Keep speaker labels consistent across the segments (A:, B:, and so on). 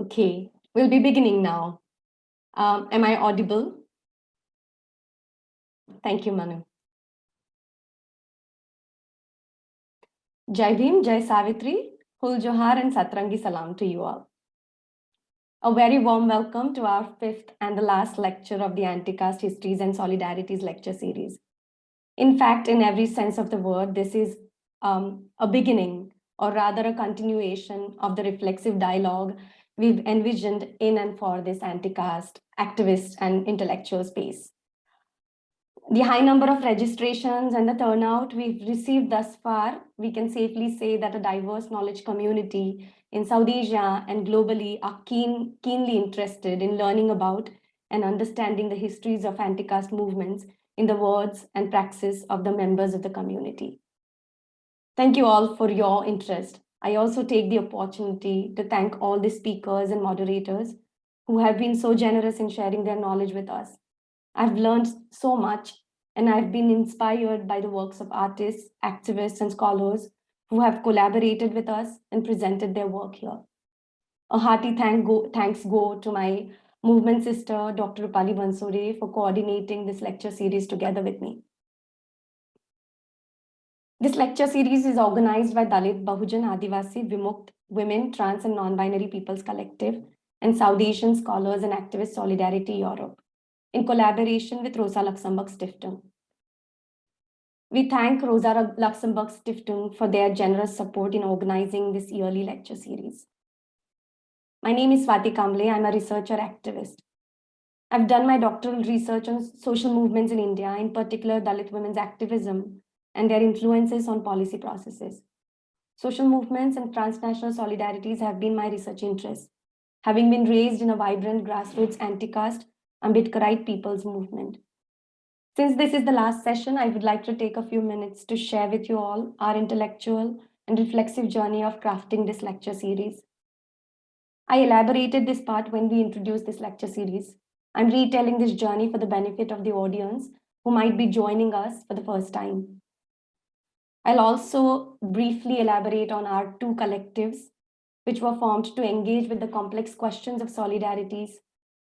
A: Okay, we'll be beginning now. Um, am I audible? Thank you, Manu. Jai Bhim, Jai Savitri, Hul Johar and Satrangi Salam to you all. A very warm welcome to our fifth and the last lecture of the Anti-Caste Histories and Solidarities lecture series. In fact, in every sense of the word, this is um, a beginning or rather a continuation of the reflexive dialogue we've envisioned in and for this anti-caste activist and intellectual space. The high number of registrations and the turnout we've received thus far, we can safely say that a diverse knowledge community in South Asia and globally are keen, keenly interested in learning about and understanding the histories of anti-caste movements in the words and praxis of the members of the community. Thank you all for your interest. I also take the opportunity to thank all the speakers and moderators who have been so generous in sharing their knowledge with us. I've learned so much and I've been inspired by the works of artists, activists, and scholars who have collaborated with us and presented their work here. A hearty thank go, thanks go to my movement sister, Dr. Rupali Bansore, for coordinating this lecture series together with me. This lecture series is organized by Dalit Bahujan Adivasi Vimukt Women, Trans and Non-Binary Peoples Collective and South Asian Scholars and Activist Solidarity Europe in collaboration with Rosa Luxemburg Stiftung. We thank Rosa Luxemburg Stiftung for their generous support in organizing this yearly lecture series. My name is Swati Kamble. I'm a researcher activist. I've done my doctoral research on social movements in India, in particular Dalit women's activism, and their influences on policy processes. Social movements and transnational solidarities have been my research interests, having been raised in a vibrant grassroots anti-caste Ambedkarite people's movement. Since this is the last session, I would like to take a few minutes to share with you all our intellectual and reflexive journey of crafting this lecture series. I elaborated this part when we introduced this lecture series. I'm retelling this journey for the benefit of the audience who might be joining us for the first time. I'll also briefly elaborate on our two collectives, which were formed to engage with the complex questions of solidarities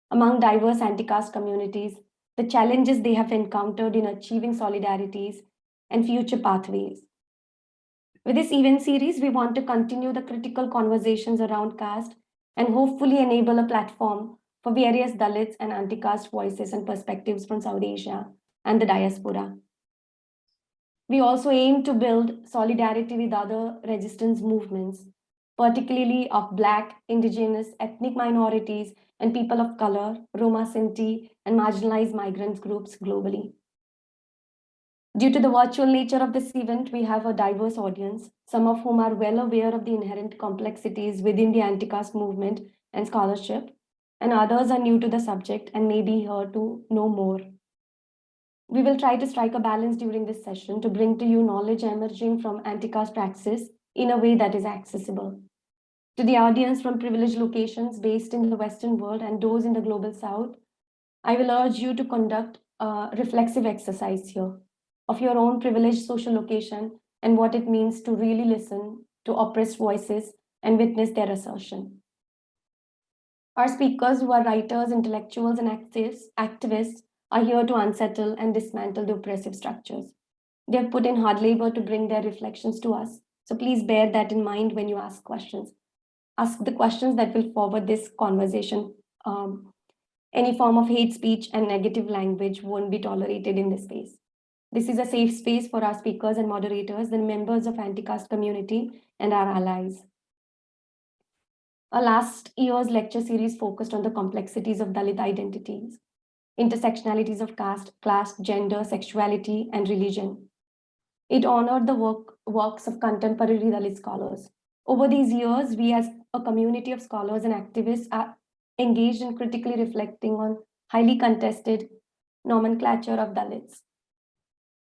A: among diverse anti-caste communities, the challenges they have encountered in achieving solidarities and future pathways. With this event series, we want to continue the critical conversations around caste and hopefully enable a platform for various Dalits and anti-caste voices and perspectives from South Asia and the diaspora. We also aim to build solidarity with other resistance movements, particularly of Black, Indigenous, ethnic minorities, and people of color, Roma Sinti, and marginalized migrant groups globally. Due to the virtual nature of this event, we have a diverse audience, some of whom are well aware of the inherent complexities within the anti-caste movement and scholarship, and others are new to the subject and may be here to know more. We will hmm. try to strike a balance during this session to bring to you knowledge emerging from anti-caste praxis in a way that is accessible. To the audience from privileged locations based in the Western world and those in the global South, I will urge you to conduct a reflexive exercise here of your own privileged social location and what it means to really listen to oppressed voices and witness their assertion. Our speakers who are writers, intellectuals, and activists, activists are here to unsettle and dismantle the oppressive structures. They have put in hard labor to bring their reflections to us. So please bear that in mind when you ask questions. Ask the questions that will forward this conversation. Um, any form of hate speech and negative language won't be tolerated in this space. This is a safe space for our speakers and moderators and members of anti-caste community and our allies. Our last year's lecture series focused on the complexities of Dalit identities intersectionalities of caste, class, gender, sexuality, and religion. It honored the work, works of contemporary Dalit scholars. Over these years, we as a community of scholars and activists are engaged in critically reflecting on highly contested nomenclature of Dalits.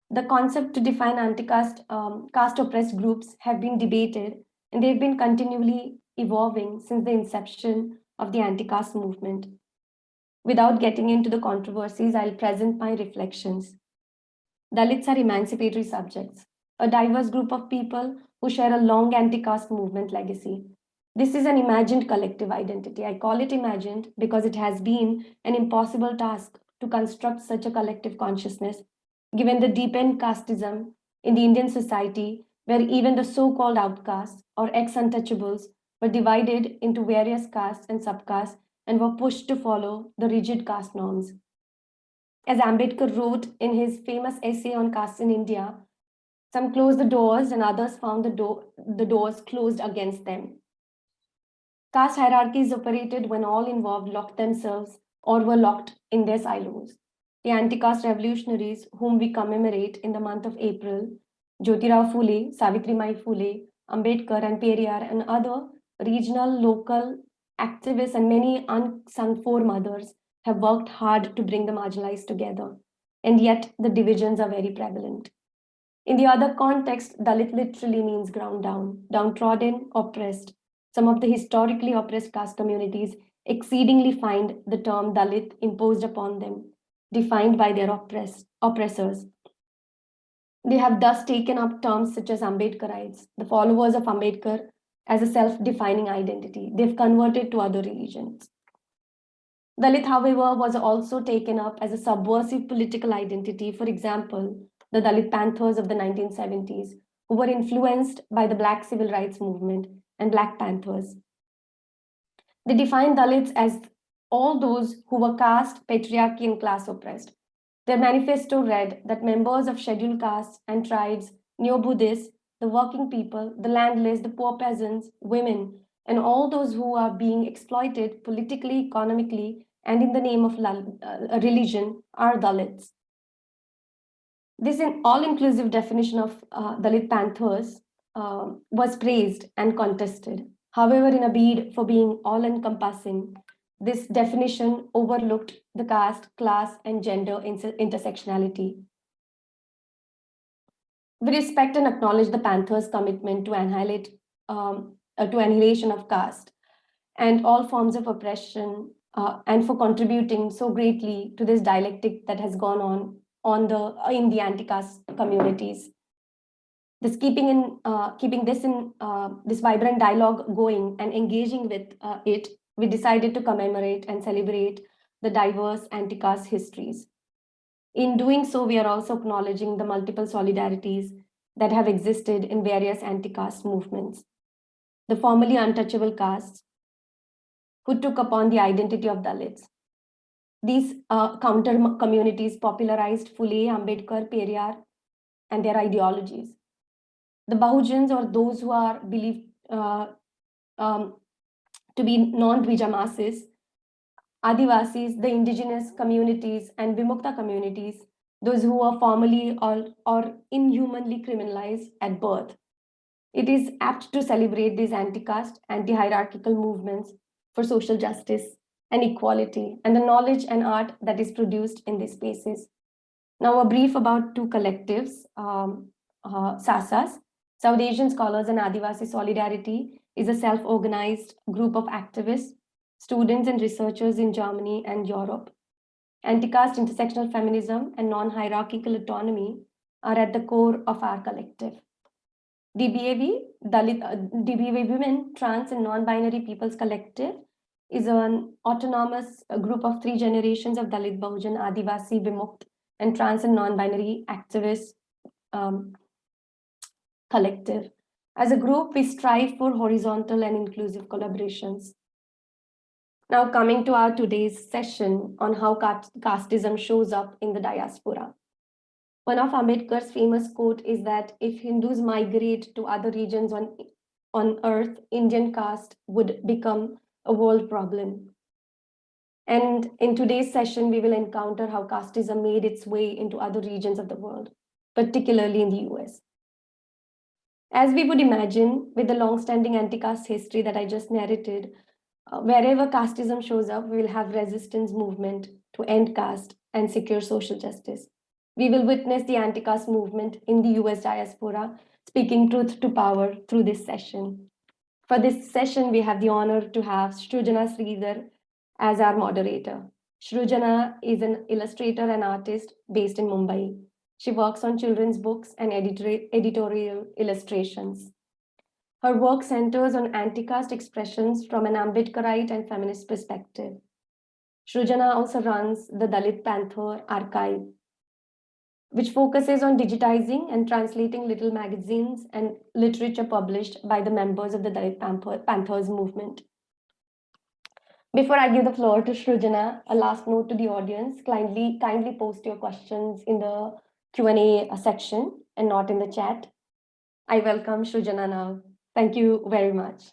A: The concept to define anti-caste um, caste oppressed groups have been debated and they've been continually evolving since the inception of the anti-caste movement. Without getting into the controversies, I'll present my reflections. Dalits are emancipatory subjects, a diverse group of people who share a long anti-caste movement legacy. This is an imagined collective identity. I call it imagined because it has been an impossible task to construct such a collective consciousness, given the deepened casteism in the Indian society, where even the so-called outcasts or ex-untouchables were divided into various castes and subcastes and were pushed to follow the rigid caste norms. As Ambedkar wrote in his famous essay on caste in India, some closed the doors and others found the, door, the doors closed against them. Caste hierarchies operated when all involved locked themselves or were locked in their silos. The anti-caste revolutionaries whom we commemorate in the month of April, Jyotirao Phule, Savitribai Phule, Ambedkar and Periyar and other regional, local activists and many unsung foremothers have worked hard to bring the marginalized together. And yet the divisions are very prevalent. In the other context, Dalit literally means ground down, downtrodden, oppressed. Some of the historically oppressed caste communities exceedingly find the term Dalit imposed upon them, defined by their oppressors. They have thus taken up terms such as Ambedkarites, the followers of Ambedkar, as a self-defining identity. They've converted to other religions. Dalit, however, was also taken up as a subversive political identity. For example, the Dalit Panthers of the 1970s, who were influenced by the Black Civil Rights Movement and Black Panthers. They defined Dalits as all those who were caste, patriarchy, and class oppressed. Their manifesto read that members of scheduled castes and tribes, neo-Buddhists, the working people, the landless, the poor peasants, women, and all those who are being exploited politically, economically, and in the name of uh, religion are Dalits. This all-inclusive definition of uh, Dalit Panthers uh, was praised and contested. However, in a bid for being all-encompassing, this definition overlooked the caste, class, and gender inter intersectionality. We respect and acknowledge the Panthers' commitment to annihilate um, uh, to annihilation of caste and all forms of oppression uh, and for contributing so greatly to this dialectic that has gone on on the in the anti-caste communities this keeping in uh, keeping this in uh, this vibrant dialogue going and engaging with uh, it, we decided to commemorate and celebrate the diverse anti-caste histories. In doing so, we are also acknowledging the multiple solidarities that have existed in various anti-caste movements. The formerly untouchable castes who took upon the identity of Dalits. These uh, counter communities popularized Phule, Ambedkar, Periyar, and their ideologies the Bahujans or those who are believed uh, um, to be non-Dvija masses, Adivasis, the indigenous communities and Vimukta communities, those who are formally or, or inhumanly criminalized at birth. It is apt to celebrate these anti-caste, anti-hierarchical movements for social justice and equality and the knowledge and art that is produced in these spaces. Now a brief about two collectives, um, uh, SASAS, South Asian Scholars and Activist Solidarity is a self-organized group of activists, students and researchers in Germany and Europe. Anti-caste intersectional feminism and non-hierarchical autonomy are at the core of our collective. DBAV, Dalit, uh, DBAV Women, Trans and Non-Binary Peoples Collective is an autonomous group of three generations of Dalit, Bahujan, Adivasi, Vimukt, and trans and non-binary activists um, collective. As a group, we strive for horizontal and inclusive collaborations. Now coming to our today's session on how casteism shows up in the diaspora. One of Ambedkar's famous quote is that if Hindus migrate to other regions on, on earth, Indian caste would become a world problem. And in today's session, we will encounter how casteism made its way into other regions of the world, particularly in the US. As we would imagine, with the long-standing anti-caste history that I just narrated, uh, wherever casteism shows up, we will have resistance movement to end caste and secure social justice. We will witness the anti-caste movement in the US diaspora, speaking truth to power through this session. For this session, we have the honor to have Shrujana Sridhar as our moderator. Shrujana is an illustrator and artist based in Mumbai. She works on children's books and editorial illustrations. Her work centers on anti-caste expressions from an Ambedkarite and feminist perspective. Shrujana also runs the Dalit Panther archive, which focuses on digitizing and translating little magazines and literature published by the members of the Dalit Panther, Panthers movement. Before I give the floor to Shrujana, a last note to the audience, kindly, kindly post your questions in the Q&A section and not in the chat. I welcome Shrujana now. Thank you very much.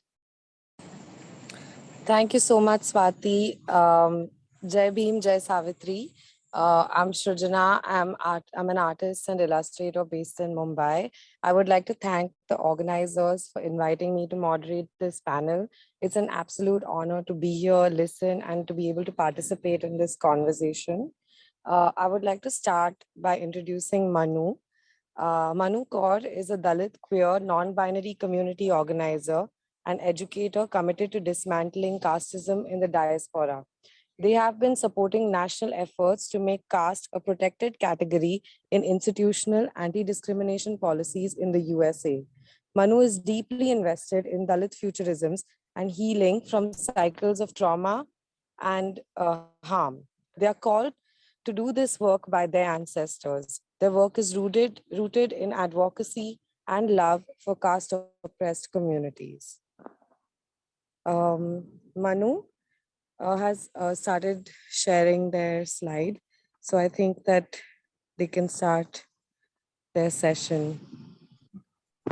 B: Thank you so much, Swati. Um, Jai Bhim, Jai Savitri. Uh, I'm Shrujana. I'm, art, I'm an artist and illustrator based in Mumbai. I would like to thank the organizers for inviting me to moderate this panel. It's an absolute honor to be here, listen, and to be able to participate in this conversation. Uh, I would like to start by introducing Manu. Uh, Manu Kaur is a Dalit queer non-binary community organizer and educator committed to dismantling casteism in the diaspora. They have been supporting national efforts to make caste a protected category in institutional anti-discrimination policies in the USA. Manu is deeply invested in Dalit futurisms and healing from cycles of trauma and uh, harm. They are called to do this work by their ancestors. Their work is rooted, rooted in advocacy and love for caste oppressed communities. Um, Manu uh, has uh, started sharing their slide. So I think that they can start their session.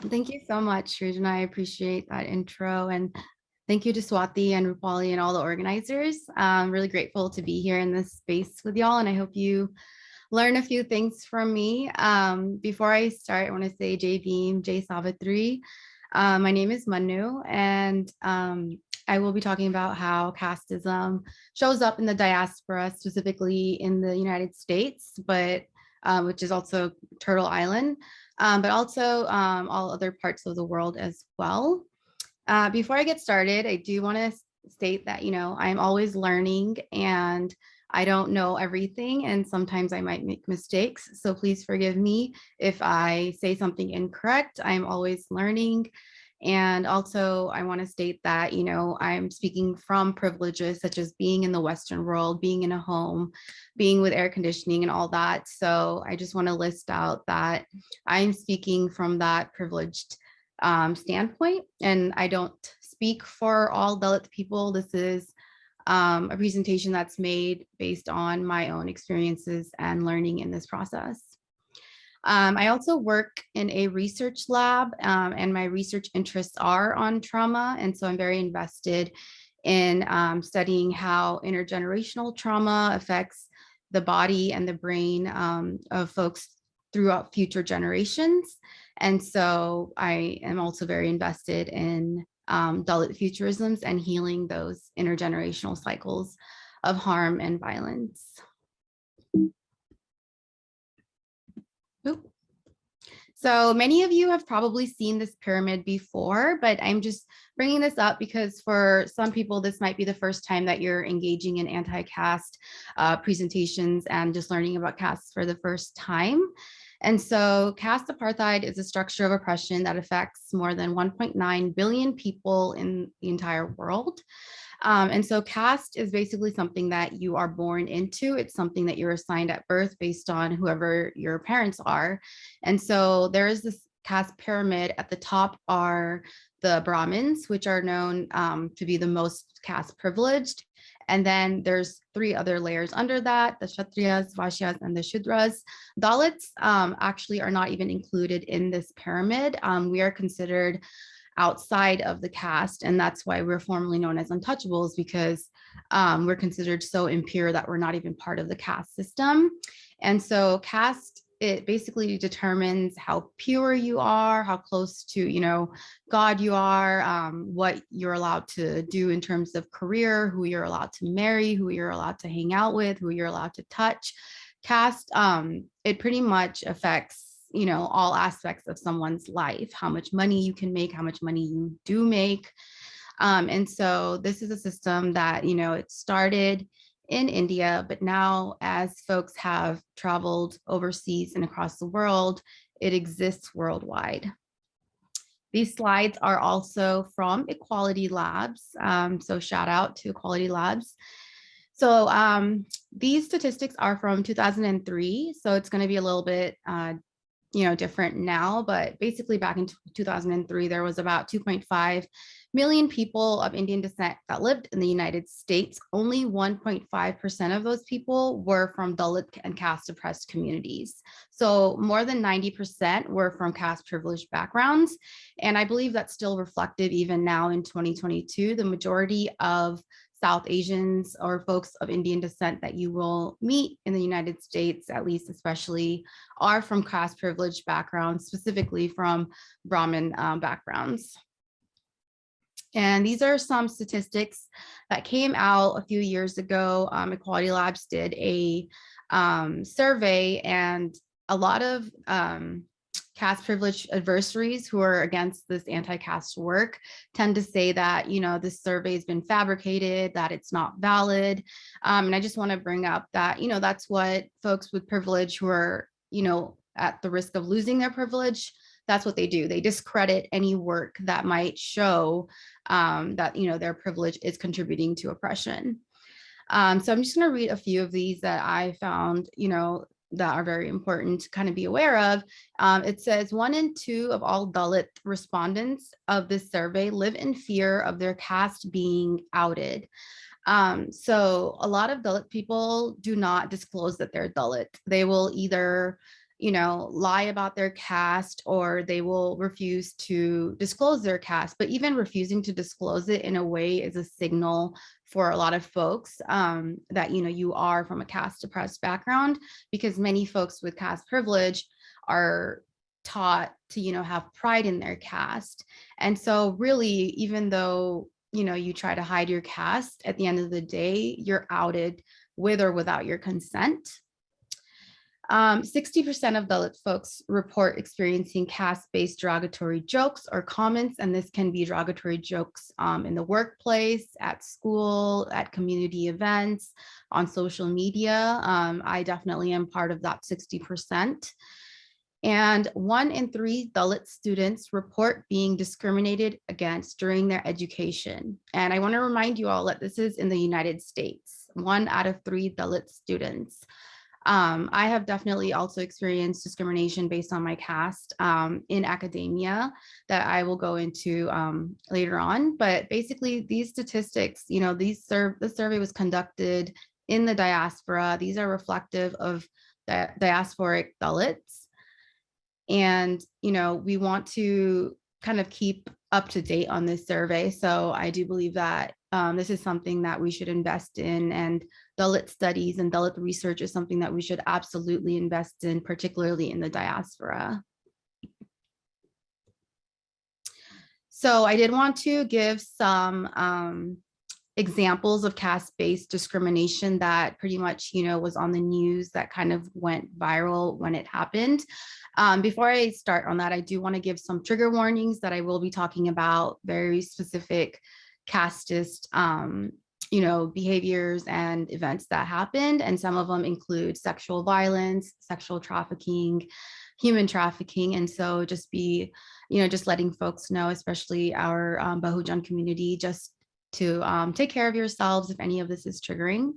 C: Thank you so much, Srijan. I appreciate that intro and thank you to Swati and Rupali and all the organizers. I'm really grateful to be here in this space with y'all and I hope you learn a few things from me. Um, before I start, I want to say Jai Bhim, Jai Savitri. Uh, my name is Manu and um, I will be talking about how casteism shows up in the diaspora, specifically in the United States, but um, which is also Turtle Island, um, but also um, all other parts of the world as well. Uh, before I get started, I do want to state that, you know, I'm always learning and I don't know everything and sometimes I might make mistakes. So please forgive me if I say something incorrect. I'm always learning and also I wanna state that, you know, I'm speaking from privileges such as being in the Western world, being in a home, being with air conditioning and all that. So I just wanna list out that I'm speaking from that privileged um, standpoint and I don't speak for all Dalit people. This is um, a presentation that's made based on my own experiences and learning in this process. Um, I also work in a research lab um, and my research interests are on trauma. And so I'm very invested in um, studying how intergenerational trauma affects the body and the brain um, of folks throughout future generations. And so I am also very invested in um, Dalit futurisms and healing those intergenerational cycles of harm and violence. So many of you have probably seen this pyramid before, but I'm just bringing this up because for some people, this might be the first time that you're engaging in anti-caste uh, presentations and just learning about castes for the first time. And so caste apartheid is a structure of oppression that affects more than 1.9 billion people in the entire world. Um, and so caste is basically something that you are born into. It's something that you're assigned at birth based on whoever your parents are. And so there is this caste pyramid. At the top are the Brahmins, which are known um, to be the most caste privileged. And then there's three other layers under that, the Kshatriyas, Vaishyas, and the Shudras. Dalits um, actually are not even included in this pyramid. Um, we are considered outside of the caste. And that's why we're formally known as untouchables because um, we're considered so impure that we're not even part of the caste system. And so caste, it basically determines how pure you are, how close to, you know, God you are, um, what you're allowed to do in terms of career, who you're allowed to marry, who you're allowed to hang out with, who you're allowed to touch. Caste, um, it pretty much affects you know, all aspects of someone's life, how much money you can make, how much money you do make. Um, and so this is a system that, you know, it started in India, but now as folks have traveled overseas and across the world, it exists worldwide. These slides are also from Equality Labs. Um, so shout out to Equality Labs. So um, these statistics are from 2003. So it's going to be a little bit, uh, you know, different now. But basically back in 2003, there was about 2.5 million people of Indian descent that lived in the United States. Only 1.5% of those people were from Dalit and caste oppressed communities. So more than 90% were from caste privileged backgrounds. And I believe that's still reflective even now in 2022. The majority of South Asians or folks of Indian descent that you will meet in the United States, at least especially, are from caste privileged backgrounds, specifically from Brahmin um, backgrounds. And these are some statistics that came out a few years ago. Um, Equality Labs did a um, survey and a lot of um, caste privileged adversaries who are against this anti-caste work tend to say that, you know, this survey has been fabricated, that it's not valid. Um, and I just want to bring up that, you know, that's what folks with privilege who are, you know, at the risk of losing their privilege, that's what they do. They discredit any work that might show um, that, you know, their privilege is contributing to oppression. Um, so I'm just going to read a few of these that I found, you know, that are very important to kind of be aware of. Um, it says one in two of all Dalit respondents of this survey live in fear of their caste being outed. Um, so a lot of Dalit people do not disclose that they're Dalit. They will either you know, lie about their caste or they will refuse to disclose their caste, but even refusing to disclose it in a way is a signal for a lot of folks um, that, you know, you are from a caste oppressed background because many folks with caste privilege are taught to, you know, have pride in their caste. And so really, even though, you know, you try to hide your caste at the end of the day, you're outed with or without your consent. 60% um, of Dalit folks report experiencing caste-based derogatory jokes or comments, and this can be derogatory jokes um, in the workplace, at school, at community events, on social media. Um, I definitely am part of that 60%. And one in three Dalit students report being discriminated against during their education. And I wanna remind you all that this is in the United States, one out of three Dalit students. Um, I have definitely also experienced discrimination based on my caste um, in academia that I will go into um, later on. But basically these statistics, you know, these serve the survey was conducted in the diaspora. These are reflective of the diasporic Dalits. And, you know, we want to kind of keep up to date on this survey. So I do believe that um, this is something that we should invest in and Dalit studies and Dalit research is something that we should absolutely invest in, particularly in the diaspora. So I did want to give some um, examples of caste-based discrimination that pretty much, you know, was on the news that kind of went viral when it happened. Um, before I start on that, I do want to give some trigger warnings that I will be talking about very specific casteist, um, you know, behaviors and events that happened. And some of them include sexual violence, sexual trafficking, human trafficking. And so just be, you know, just letting folks know, especially our um, Bahujan community, just to um, take care of yourselves if any of this is triggering.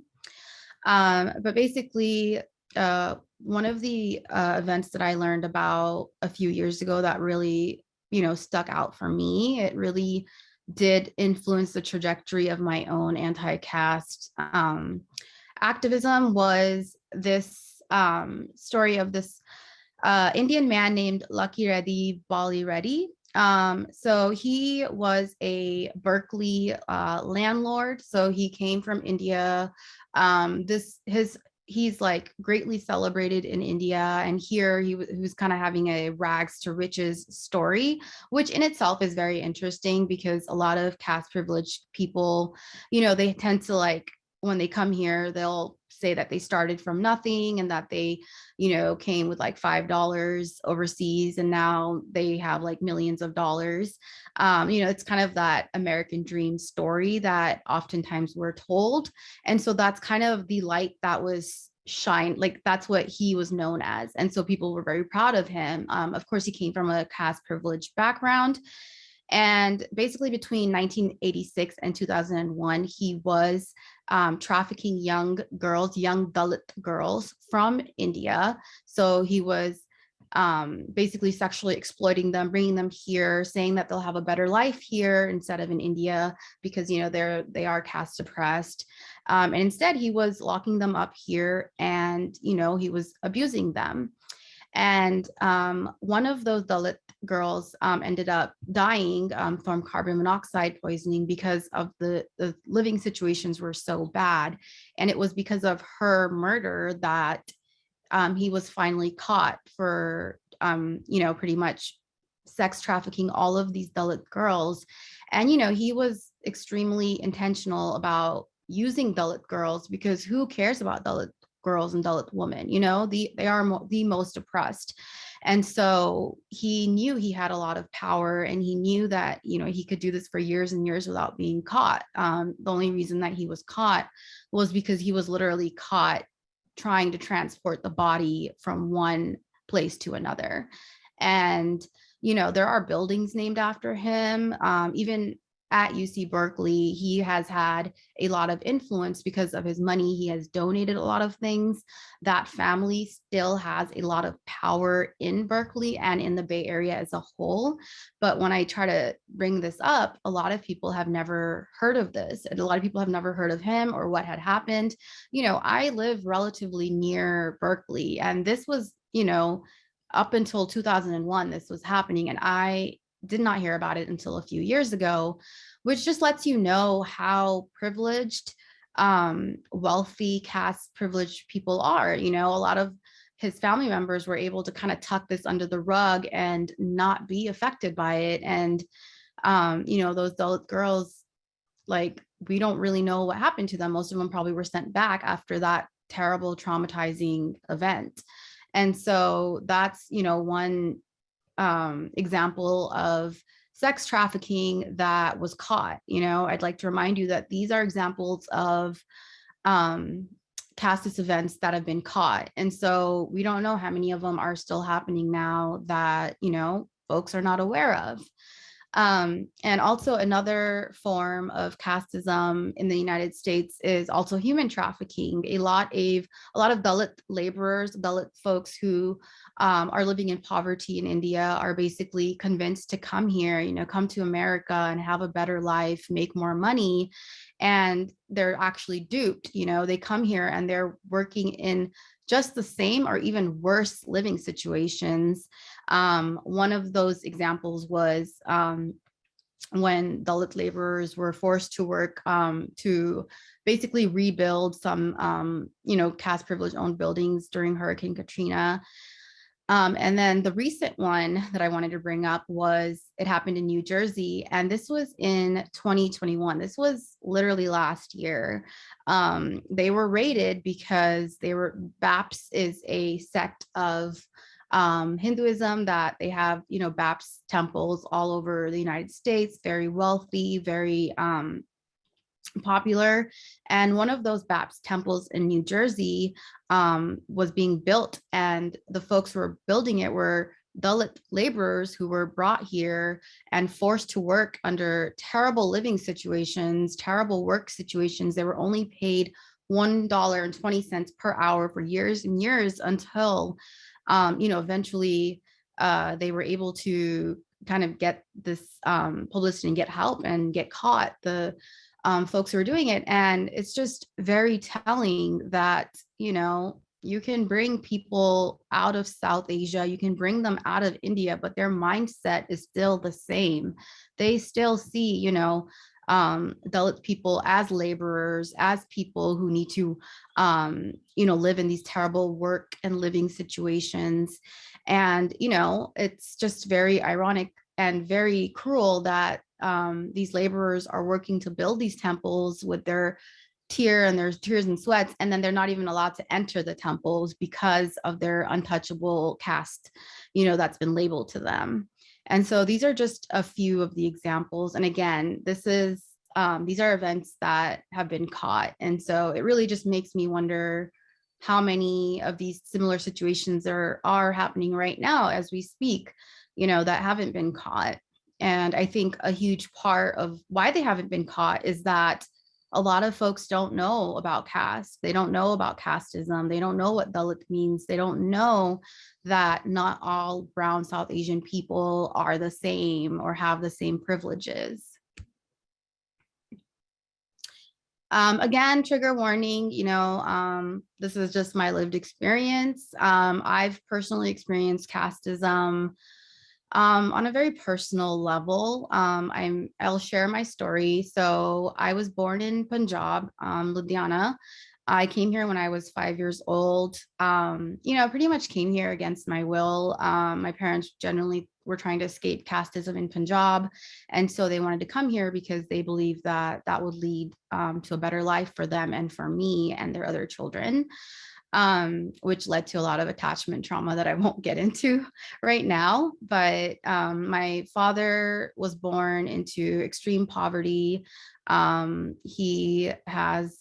C: Um, but basically, uh, one of the uh, events that I learned about a few years ago that really, you know, stuck out for me, it really did influence the trajectory of my own anti-caste um, activism was this um, story of this uh, Indian man named Lakireddy Bali Reddy. Um, so he was a Berkeley uh, landlord. So he came from India. Um, this his he's like greatly celebrated in India and here he, he was kind of having a rags to riches story which in itself is very interesting because a lot of caste privileged people you know they tend to like when they come here they'll say that they started from nothing and that they, you know, came with like $5 overseas and now they have like millions of dollars. Um, you know, it's kind of that American dream story that oftentimes we're told. And so that's kind of the light that was shine like that's what he was known as and so people were very proud of him um, of course he came from a caste privileged background and basically between 1986 and 2001 he was um, trafficking young girls young dalit girls from india so he was um, basically sexually exploiting them, bringing them here, saying that they'll have a better life here instead of in India because you know they're they are caste oppressed. Um, and instead, he was locking them up here, and you know he was abusing them. And um, one of those Dalit girls um, ended up dying um, from carbon monoxide poisoning because of the, the living situations were so bad. And it was because of her murder that um, he was finally caught for, um, you know, pretty much sex trafficking all of these Dalit girls. And, you know, he was extremely intentional about using Dalit girls because who cares about Dalit girls and Dalit women, you know, the, they are mo the most oppressed. And so he knew he had a lot of power and he knew that, you know, he could do this for years and years without being caught. Um, the only reason that he was caught was because he was literally caught trying to transport the body from one place to another. And, you know, there are buildings named after him. Um, even at UC Berkeley, he has had a lot of influence because of his money. He has donated a lot of things. That family still has a lot of power in Berkeley and in the Bay Area as a whole. But when I try to bring this up, a lot of people have never heard of this. And a lot of people have never heard of him or what had happened. You know, I live relatively near Berkeley and this was, you know, up until 2001, this was happening. And I did not hear about it until a few years ago, which just lets you know how privileged, um, wealthy, caste privileged people are. You know, a lot of his family members were able to kind of tuck this under the rug and not be affected by it. And, um, you know, those Dalit girls, like, we don't really know what happened to them. Most of them probably were sent back after that terrible traumatizing event. And so that's, you know, one um, example of sex trafficking that was caught. You know, I'd like to remind you that these are examples of um, casteist events that have been caught. And so we don't know how many of them are still happening now that, you know, folks are not aware of. Um, and also another form of casteism in the United States is also human trafficking. A lot of a lot of Dalit laborers, Dalit folks who um, are living in poverty in India are basically convinced to come here, you know, come to America and have a better life, make more money. And they're actually duped, you know, they come here and they're working in just the same or even worse living situations. Um, one of those examples was um, when Dalit laborers were forced to work um, to basically rebuild some, um, you know, caste privilege owned buildings during Hurricane Katrina. Um, and then the recent one that I wanted to bring up was it happened in New Jersey, and this was in 2021. This was literally last year. Um, they were raided because they were BAPS is a sect of um, Hinduism that they have, you know, BAPS temples all over the United States, very wealthy, very um, popular. And one of those BAPS temples in New Jersey um, was being built and the folks who were building it were Dalit laborers who were brought here and forced to work under terrible living situations, terrible work situations. They were only paid $1.20 per hour for years and years until, um, you know, eventually uh, they were able to kind of get this um, publicity and get help and get caught. The um, folks who are doing it. And it's just very telling that, you know, you can bring people out of South Asia, you can bring them out of India, but their mindset is still the same. They still see, you know, um, Dalit people as laborers, as people who need to, um, you know, live in these terrible work and living situations. And, you know, it's just very ironic and very cruel that um, these laborers are working to build these temples with their tear and their tears and sweats, and then they're not even allowed to enter the temples because of their untouchable caste, you know, that's been labeled to them. And so these are just a few of the examples. And again, this is um, these are events that have been caught. And so it really just makes me wonder how many of these similar situations are, are happening right now as we speak, you know, that haven't been caught. And I think a huge part of why they haven't been caught is that a lot of folks don't know about caste. They don't know about casteism. They don't know what Dalit means. They don't know that not all brown South Asian people are the same or have the same privileges. Um, again, trigger warning, you know, um, this is just my lived experience. Um, I've personally experienced casteism um, on a very personal level. Um, I'm, I'll share my story. So I was born in Punjab, um, Ludhiana. I came here when I was five years old. Um, you know, pretty much came here against my will. Um, my parents generally were trying to escape casteism in Punjab. And so they wanted to come here because they believed that that would lead um, to a better life for them and for me and their other children, um, which led to a lot of attachment trauma that I won't get into right now. But um, my father was born into extreme poverty. Um, he has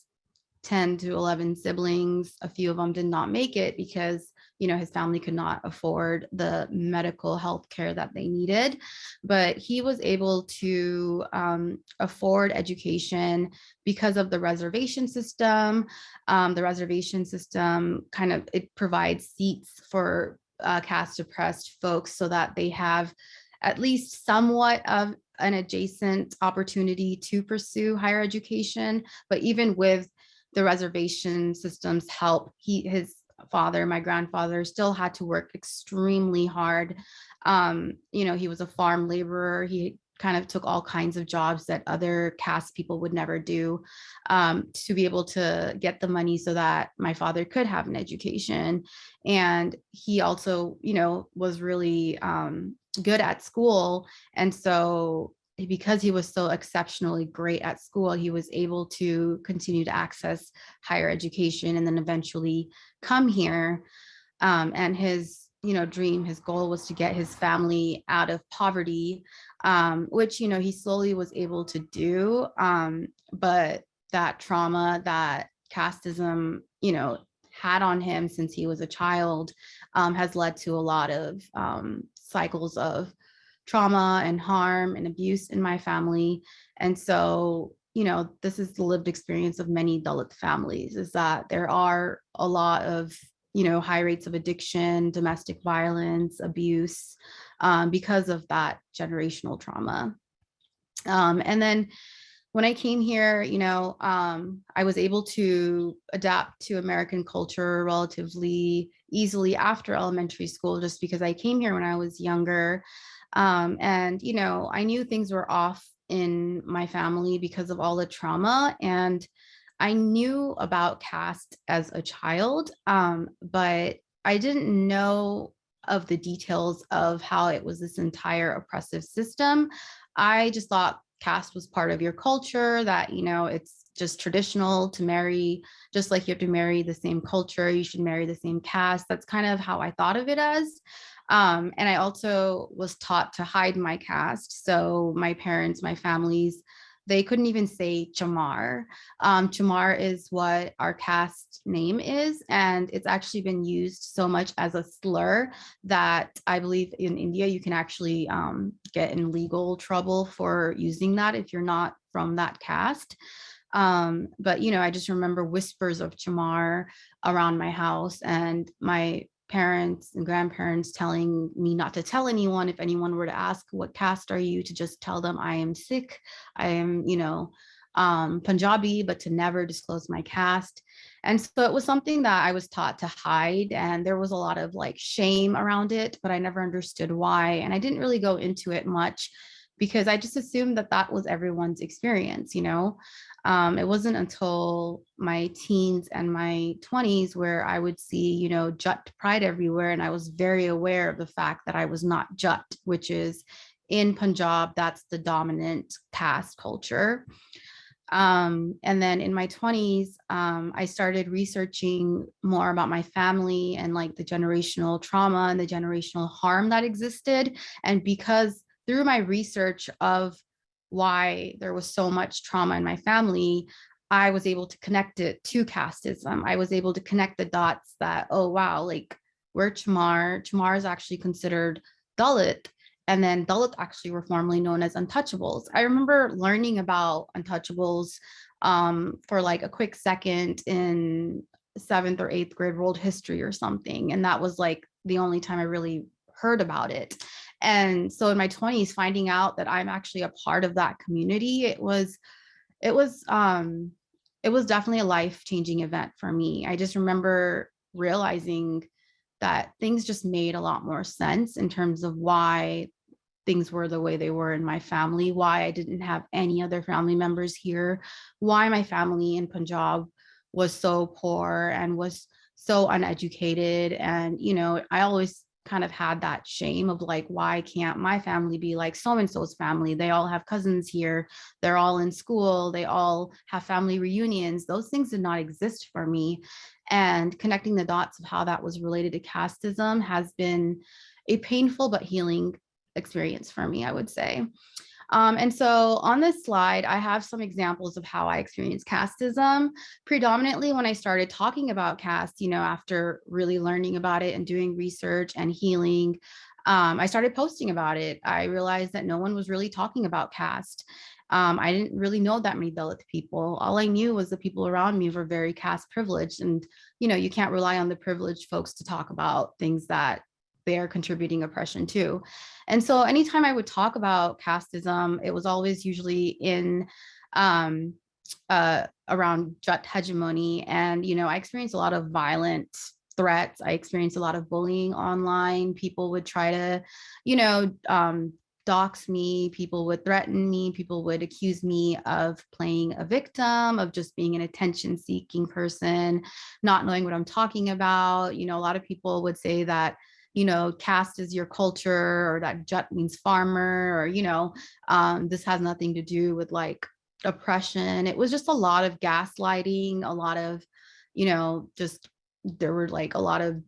C: 10 to 11 siblings. A few of them did not make it because, you know, his family could not afford the medical health care that they needed. But he was able to um, afford education because of the reservation system. Um, the reservation system kind of, it provides seats for uh, caste oppressed folks so that they have at least somewhat of an adjacent opportunity to pursue higher education. But even with the reservation systems help. He, his father, my grandfather, still had to work extremely hard. Um, you know, he was a farm laborer. He kind of took all kinds of jobs that other caste people would never do um, to be able to get the money so that my father could have an education. And he also, you know, was really um, good at school. And so because he was so exceptionally great at school, he was able to continue to access higher education and then eventually come here. Um, and his, you know, dream, his goal was to get his family out of poverty, um, which, you know, he slowly was able to do. Um, but that trauma that casteism, you know, had on him since he was a child um, has led to a lot of um, cycles of trauma and harm and abuse in my family. And so, you know, this is the lived experience of many Dalit families is that there are a lot of, you know, high rates of addiction, domestic violence, abuse, um, because of that generational trauma. Um, and then when I came here, you know, um, I was able to adapt to American culture relatively easily after elementary school, just because I came here when I was younger. Um, and, you know, I knew things were off in my family because of all the trauma. And I knew about caste as a child, um, but I didn't know of the details of how it was this entire oppressive system. I just thought caste was part of your culture, that, you know, it's just traditional to marry, just like you have to marry the same culture, you should marry the same caste. That's kind of how I thought of it as. Um, and I also was taught to hide my caste. So my parents, my families, they couldn't even say Chamar. Um, Chamar is what our caste name is, and it's actually been used so much as a slur that I believe in India you can actually um, get in legal trouble for using that if you're not from that caste. Um, but you know, I just remember whispers of Chamar around my house, and my parents and grandparents telling me not to tell anyone if anyone were to ask what caste are you to just tell them I am Sikh, I am, you know, um, Punjabi, but to never disclose my caste. And so it was something that I was taught to hide and there was a lot of like shame around it, but I never understood why. And I didn't really go into it much because I just assumed that that was everyone's experience, you know? Um, it wasn't until my teens and my 20s where I would see, you know, Jat pride everywhere. And I was very aware of the fact that I was not Jat, which is in Punjab, that's the dominant caste culture. Um, and then in my 20s, um, I started researching more about my family and like the generational trauma and the generational harm that existed. And because through my research of why there was so much trauma in my family, I was able to connect it to casteism. I was able to connect the dots that, oh, wow, like we're Chamar. Chamar is actually considered Dalit. And then Dalit actually were formerly known as untouchables. I remember learning about untouchables um, for like a quick second in seventh or eighth grade world history or something. And that was like the only time I really heard about it. And so in my 20s, finding out that I'm actually a part of that community, it was, it was, um, it was definitely a life-changing event for me. I just remember realizing that things just made a lot more sense in terms of why things were the way they were in my family, why I didn't have any other family members here, why my family in Punjab was so poor and was so uneducated. And, you know, I always kind of had that shame of like, why can't my family be like so-and-so's family? They all have cousins here. They're all in school. They all have family reunions. Those things did not exist for me. And connecting the dots of how that was related to casteism has been a painful but healing experience for me, I would say. Um, and so on this slide, I have some examples of how I experienced casteism. Predominantly when I started talking about caste, you know, after really learning about it and doing research and healing, um, I started posting about it. I realized that no one was really talking about caste. Um, I didn't really know that many Dalit people. All I knew was the people around me were very caste privileged. And, you know, you can't rely on the privileged folks to talk about things that they're contributing oppression too. And so anytime I would talk about casteism, it was always usually in um, uh, around hegemony. And, you know, I experienced a lot of violent threats. I experienced a lot of bullying online. People would try to, you know, um, dox me, people would threaten me, people would accuse me of playing a victim, of just being an attention seeking person, not knowing what I'm talking about. You know, a lot of people would say that you know, caste is your culture or that jat means farmer or, you know, um, this has nothing to do with like oppression. It was just a lot of gaslighting, a lot of, you know, just there were like a lot of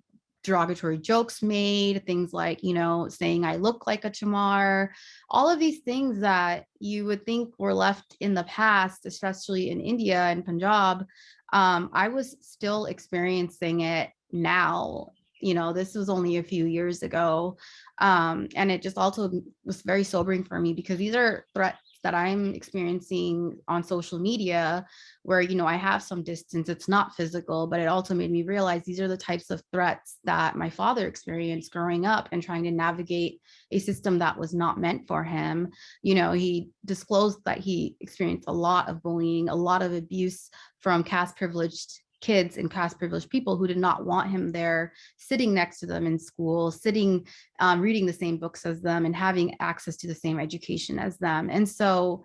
C: derogatory jokes made, things like, you know, saying I look like a chamar, all of these things that you would think were left in the past, especially in India and Punjab, um, I was still experiencing it now you know, this was only a few years ago. Um, and it just also was very sobering for me because these are threats that I'm experiencing on social media where, you know, I have some distance, it's not physical, but it also made me realize these are the types of threats that my father experienced growing up and trying to navigate a system that was not meant for him. You know, he disclosed that he experienced a lot of bullying, a lot of abuse from caste privileged kids and caste privileged people who did not want him there sitting next to them in school, sitting, um, reading the same books as them and having access to the same education as them. And so,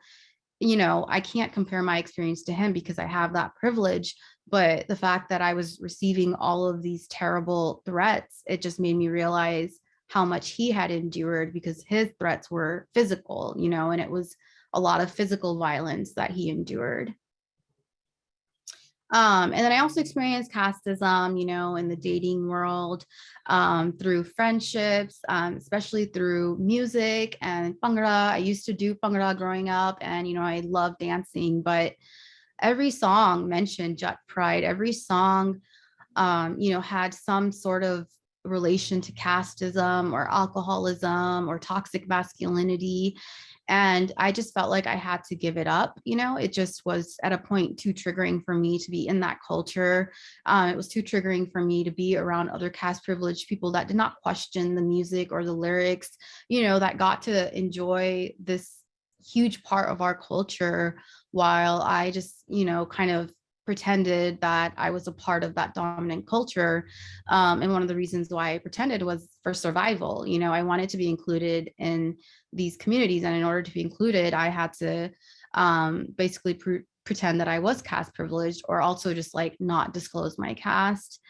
C: you know, I can't compare my experience to him because I have that privilege, but the fact that I was receiving all of these terrible threats, it just made me realize how much he had endured because his threats were physical, you know, and it was a lot of physical violence that he endured. Um, and then I also experienced casteism, you know, in the dating world um, through friendships, um, especially through music and Bhangra. I used to do Bhangra growing up and, you know, I love dancing, but every song mentioned Jat pride, every song, um, you know, had some sort of relation to casteism or alcoholism or toxic masculinity. And I just felt like I had to give it up. You know, it just was at a point too triggering for me to be in that culture. Um, it was too triggering for me to be around other caste privileged people that did not question the music or the lyrics, you know, that got to enjoy this huge part of our culture while I just, you know, kind of pretended that I was a part of that dominant culture. Um, and one of the reasons why I pretended was for survival. You know, I wanted to be included in these communities. And in order to be included, I had to um, basically pre pretend that I was caste privileged or also just like not disclose my caste.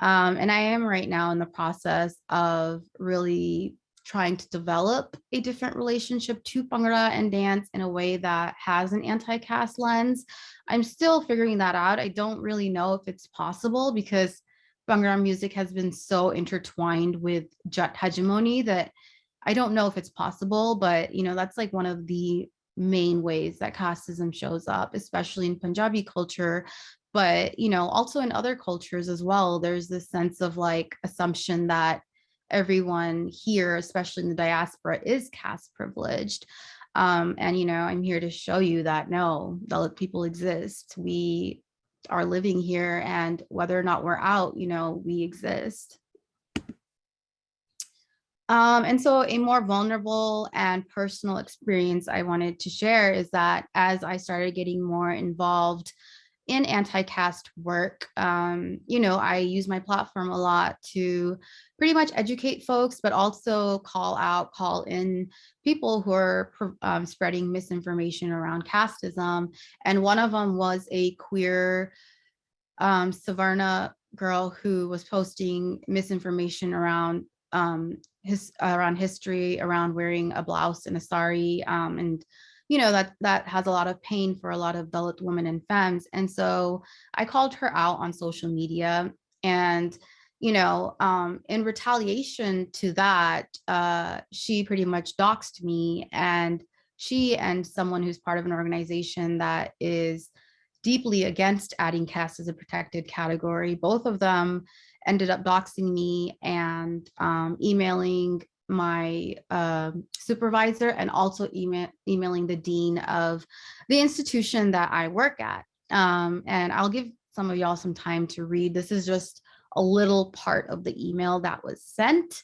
C: Um, and I am right now in the process of really trying to develop a different relationship to Bhangra and dance in a way that has an anti-caste lens. I'm still figuring that out. I don't really know if it's possible because Bhangra music has been so intertwined with Jat hegemony that I don't know if it's possible, but you know, that's like one of the main ways that casteism shows up, especially in Punjabi culture. But, you know, also in other cultures as well, there's this sense of like assumption that everyone here, especially in the diaspora, is caste privileged. Um, and, you know, I'm here to show you that no, Dalit people exist. We are living here and whether or not we're out, you know, we exist. Um, and so a more vulnerable and personal experience I wanted to share is that as I started getting more involved in anti-caste work, um, you know, I use my platform a lot to pretty much educate folks, but also call out, call in people who are um, spreading misinformation around casteism. And one of them was a queer um, Savarna girl who was posting misinformation around um, his around history, around wearing a blouse and a sari, um, and you know that that has a lot of pain for a lot of Dalit women and femmes. And so I called her out on social media, and you know, um, in retaliation to that, uh, she pretty much doxed me, and she and someone who's part of an organization that is deeply against adding caste as a protected category. Both of them ended up doxing me and um, emailing my uh, supervisor and also email, emailing the dean of the institution that I work at. Um, and I'll give some of y'all some time to read. This is just a little part of the email that was sent.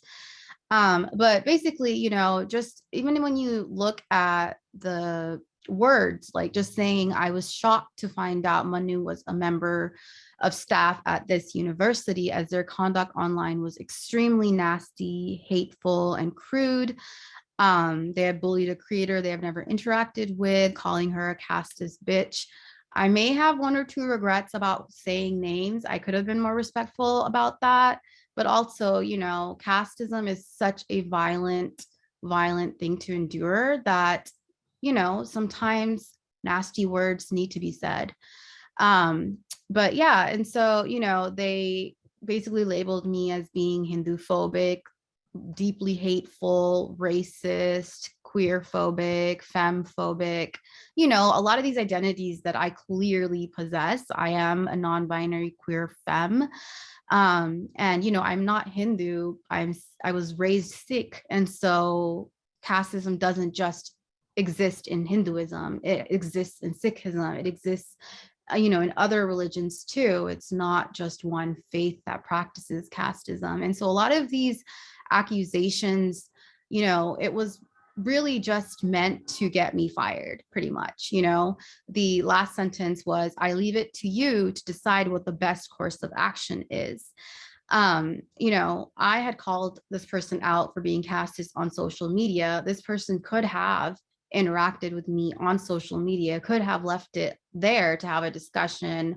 C: Um, but basically, you know, just even when you look at the words, like just saying, I was shocked to find out Manu was a member of staff at this university as their conduct online was extremely nasty, hateful, and crude. Um, they had bullied a creator they have never interacted with, calling her a casteist bitch. I may have one or two regrets about saying names. I could have been more respectful about that. But also, you know, casteism is such a violent, violent thing to endure that you know, sometimes nasty words need to be said. Um, but yeah, and so, you know, they basically labeled me as being Hindu phobic, deeply hateful, racist, queer phobic, femme phobic, you know, a lot of these identities that I clearly possess. I am a non-binary queer femme. Um, and, you know, I'm not Hindu, I'm, I was raised Sikh. And so casteism doesn't just exist in Hinduism, it exists in Sikhism, it exists uh, you know, in other religions too. It's not just one faith that practices casteism. And so a lot of these accusations, you know, it was really just meant to get me fired pretty much you know the last sentence was i leave it to you to decide what the best course of action is um you know i had called this person out for being casteist on social media this person could have interacted with me on social media could have left it there to have a discussion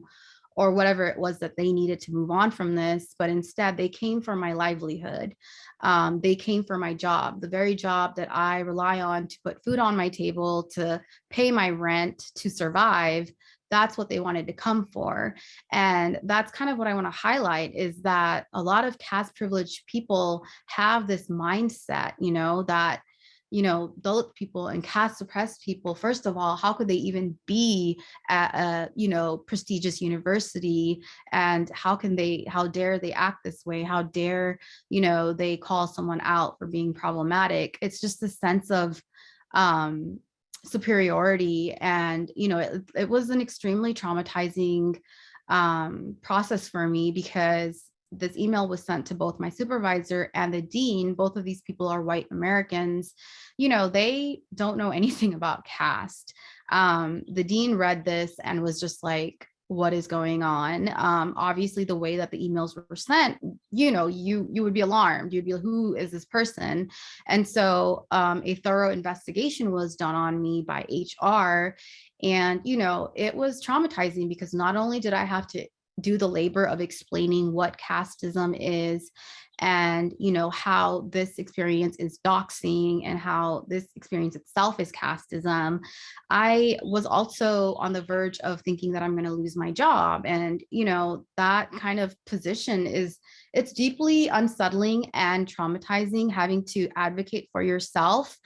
C: or whatever it was that they needed to move on from this. But instead, they came for my livelihood. Um, they came for my job, the very job that I rely on to put food on my table, to pay my rent, to survive. That's what they wanted to come for. And that's kind of what I want to highlight is that a lot of caste privileged people have this mindset, you know, that you know, Dalit people and caste suppressed people, first of all, how could they even be at a, you know, prestigious university? And how can they, how dare they act this way? How dare, you know, they call someone out for being problematic? It's just a sense of um, superiority. And, you know, it, it was an extremely traumatizing um, process for me because this email was sent to both my supervisor and the dean. Both of these people are white Americans. You know, they don't know anything about caste. Um, the dean read this and was just like, what is going on um obviously the way that the emails were sent you know you you would be alarmed you'd be like who is this person and so um a thorough investigation was done on me by hr and you know it was traumatizing because not only did i have to do the labor of explaining what casteism is and you know how this experience is doxing and how this experience itself is casteism i was also on the verge of thinking that i'm going to lose my job. And you know that kind of position is it's deeply unsettling and traumatizing having to advocate for yourself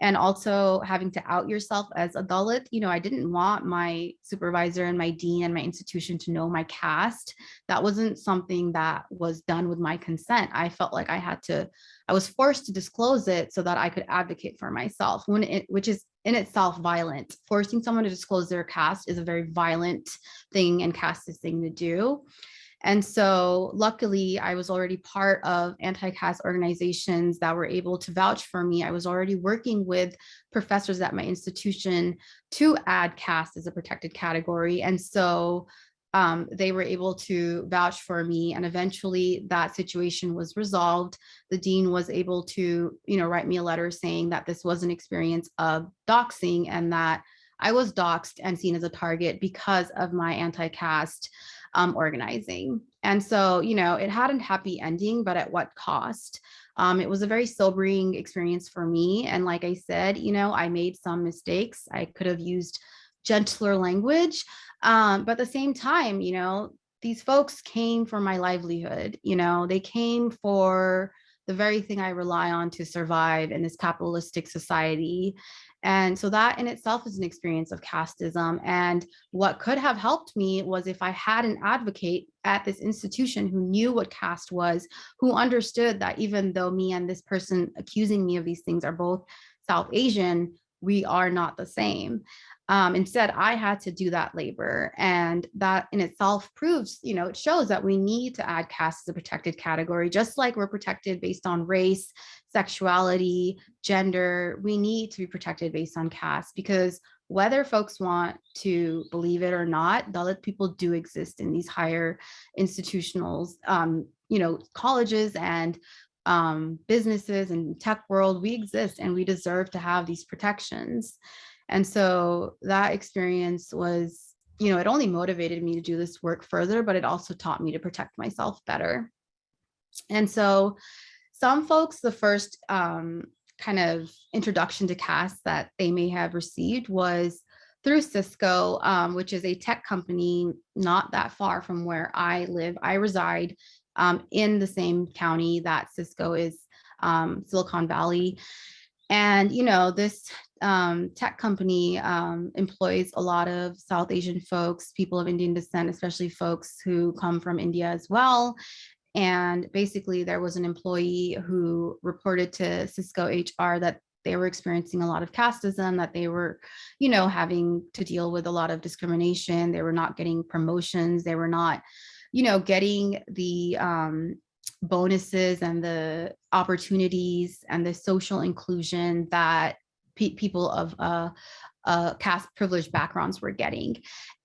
C: and also having to out yourself as a Dalit. You know, I didn't want my supervisor and my dean and my institution to know my caste. That wasn't something that was done with my consent. I felt like I had to, I was forced to disclose it so that I could advocate for myself, when it, which is in itself violent. Forcing someone to disclose their caste is a very violent thing and casteist thing to do. And so luckily I was already part of anti-caste organizations that were able to vouch for me. I was already working with professors at my institution to add caste as a protected category. And so um, they were able to vouch for me and eventually that situation was resolved. The dean was able to, you know, write me a letter saying that this was an experience of doxing and that I was doxed and seen as a target because of my anti-caste um, organizing. And so, you know, it had a happy ending, but at what cost? Um, it was a very sobering experience for me. And like I said, you know, I made some mistakes. I could have used gentler language. Um, but at the same time, you know, these folks came for my livelihood, you know, they came for the very thing I rely on to survive in this capitalistic society. And so that in itself is an experience of casteism. And what could have helped me was if I had an advocate at this institution who knew what caste was, who understood that even though me and this person accusing me of these things are both South Asian, we are not the same. Um, instead, I had to do that labor. And that in itself proves, you know, it shows that we need to add caste as a protected category, just like we're protected based on race, sexuality, gender, we need to be protected based on caste because whether folks want to believe it or not, Dalit people do exist in these higher institutionals, um, you know, colleges and um, businesses and tech world, we exist and we deserve to have these protections. And so that experience was, you know, it only motivated me to do this work further, but it also taught me to protect myself better. And so some folks, the first um, kind of introduction to caste that they may have received was through Cisco, um, which is a tech company not that far from where I live. I reside um, in the same county that Cisco is, um, Silicon Valley. And, you know, this um, tech company um, employs a lot of South Asian folks, people of Indian descent, especially folks who come from India as well. And basically there was an employee who reported to Cisco HR that they were experiencing a lot of casteism, that they were, you know, having to deal with a lot of discrimination. They were not getting promotions. They were not, you know, getting the um, bonuses and the opportunities and the social inclusion that pe people of uh, uh, caste privileged backgrounds were getting.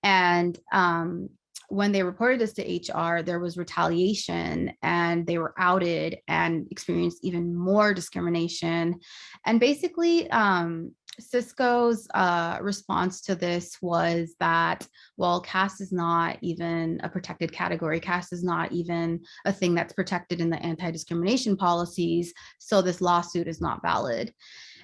C: And um, when they reported this to HR, there was retaliation and they were outed and experienced even more discrimination. And basically, um, Cisco's uh, response to this was that, well, caste is not even a protected category. Caste is not even a thing that's protected in the anti-discrimination policies. So this lawsuit is not valid.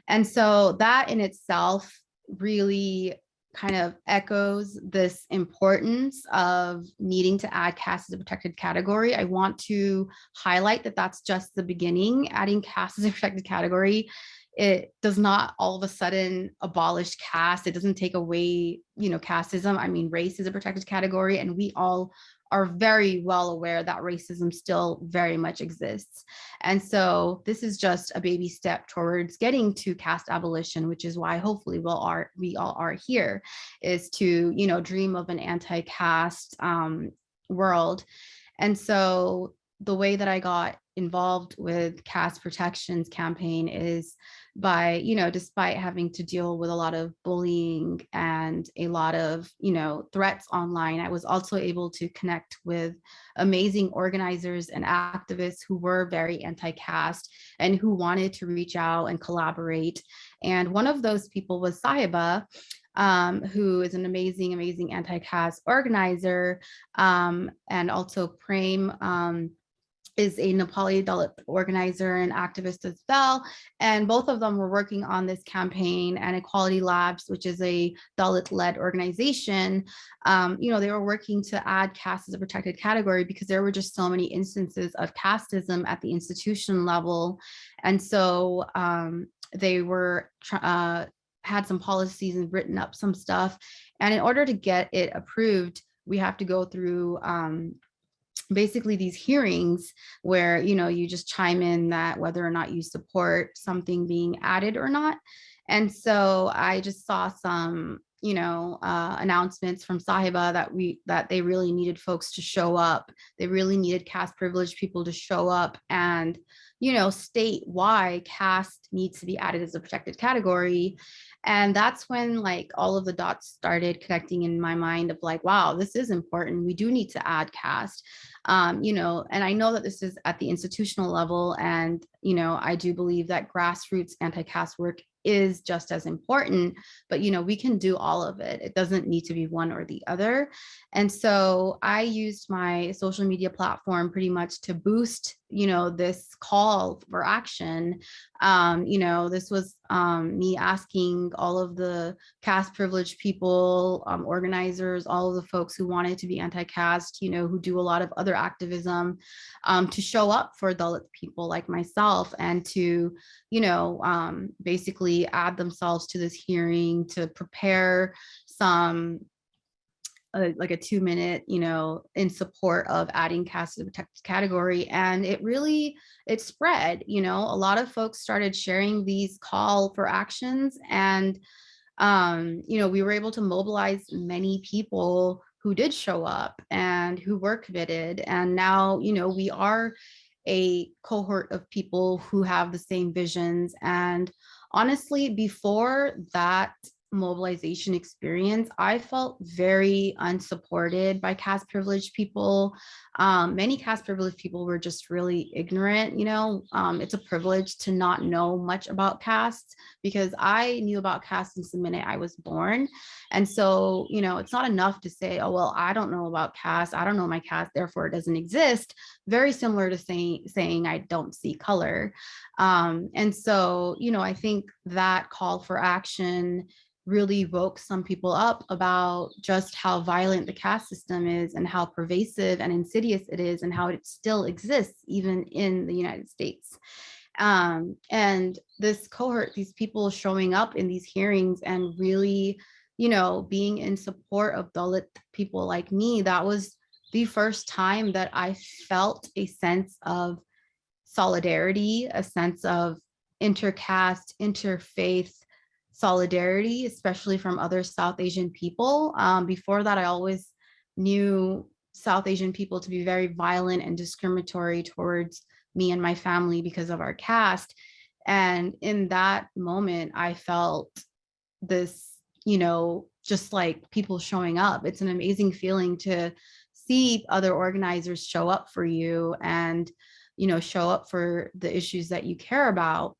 C: And so that in itself really kind of echoes this importance of needing to add caste as a protected category. I want to highlight that that's just the beginning. Adding caste as a protected category, it does not all of a sudden abolish caste. It doesn't take away, you know, casteism. I mean, race is a protected category and we all are very well aware that racism still very much exists. And so this is just a baby step towards getting to caste abolition, which is why hopefully we'll are, we all are here, is to, you know, dream of an anti-caste um, world. And so the way that I got involved with caste protections campaign is by, you know, despite having to deal with a lot of bullying and a lot of, you know, threats online, I was also able to connect with amazing organizers and activists who were very anti-caste and who wanted to reach out and collaborate. And one of those people was Sahiba, um, who is an amazing, amazing anti-caste organizer, um, and also Prem um, is a Nepali Dalit organizer and activist as well. And both of them were working on this campaign and Equality Labs, which is a Dalit-led organization. Um, you know, they were working to add caste as a protected category because there were just so many instances of casteism at the institution level. And so um, they were uh, had some policies and written up some stuff. And in order to get it approved, we have to go through um, basically these hearings where, you know, you just chime in that whether or not you support something being added or not. And so I just saw some, you know, uh, announcements from Sahiba that we that they really needed folks to show up. They really needed caste privileged people to show up and, you know, state why caste needs to be added as a protected category. And that's when like all of the dots started connecting in my mind of like, wow, this is important. We do need to add caste, um, you know, and I know that this is at the institutional level and, you know, I do believe that grassroots anti-caste work is just as important, but you know, we can do all of it. It doesn't need to be one or the other. And so I used my social media platform pretty much to boost, you know, this call for action. Um, you know, this was um, me asking all of the caste privileged people, um, organizers, all of the folks who wanted to be anti-caste, you know, who do a lot of other activism um, to show up for Dalit people like myself and to, you know, um, basically add themselves to this hearing to prepare some uh, like a two minute, you know, in support of adding caste to the category. And it really, it spread, you know, a lot of folks started sharing these call for actions and, um, you know, we were able to mobilize many people who did show up and who were committed. And now, you know, we are a cohort of people who have the same visions and honestly, before that mobilization experience, I felt very unsupported by caste privileged people. Um, many caste privileged people were just really ignorant, you know, um, it's a privilege to not know much about caste because I knew about caste since the minute I was born. And so, you know, it's not enough to say, oh, well, I don't know about caste. I don't know my caste, therefore it doesn't exist. Very similar to saying, saying I don't see color. Um, and so, you know, I think that call for action really woke some people up about just how violent the caste system is and how pervasive and insidious it is and how it still exists even in the United States. Um, and this cohort, these people showing up in these hearings and really, you know, being in support of Dalit people like me, that was the first time that I felt a sense of solidarity, a sense of intercaste, interfaith solidarity, especially from other South Asian people. Um, before that, I always knew South Asian people to be very violent and discriminatory towards me and my family because of our caste. And in that moment, I felt this, you know, just like people showing up. It's an amazing feeling to see other organizers show up for you and, you know, show up for the issues that you care about.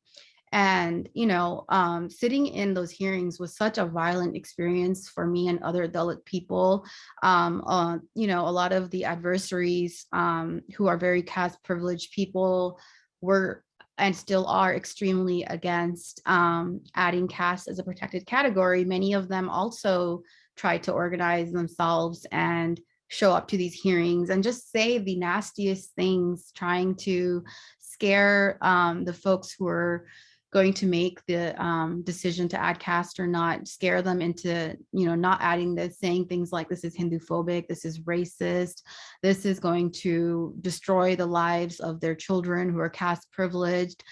C: And, you know, um, sitting in those hearings was such a violent experience for me and other Dalit people. Um, uh, you know, a lot of the adversaries um, who are very caste privileged people were and still are extremely against um, adding caste as a protected category. Many of them also tried to organize themselves and show up to these hearings and just say the nastiest things, trying to scare um, the folks who are going to make the um, decision to add caste or not, scare them into, you know, not adding this, saying things like this is Hindu phobic, this is racist, this is going to destroy the lives of their children who are caste privileged,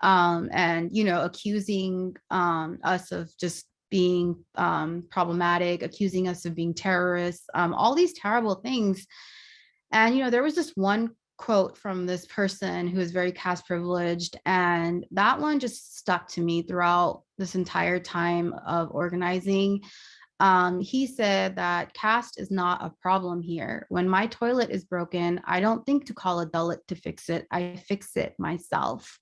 C: um, and, you know, accusing um, us of just being um, problematic, accusing us of being terrorists, um, all these terrible things. And, you know, there was this one quote from this person who is very caste privileged. And that one just stuck to me throughout this entire time of organizing. Um, he said that caste is not a problem here. When my toilet is broken, I don't think to call a Dalit to fix it. I fix it myself.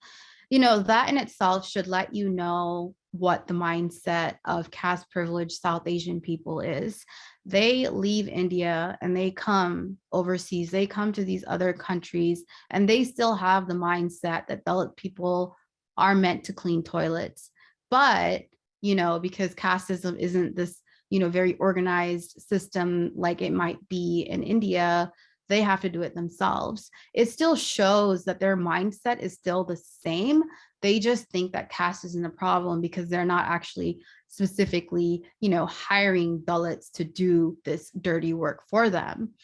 C: You know, that in itself should let you know what the mindset of caste privileged South Asian people is. They leave India and they come overseas, they come to these other countries and they still have the mindset that Dalit people are meant to clean toilets. But, you know, because casteism isn't this, you know, very organized system like it might be in India, they have to do it themselves. It still shows that their mindset is still the same. They just think that caste isn't a problem because they're not actually specifically, you know, hiring Dalits to do this dirty work for them.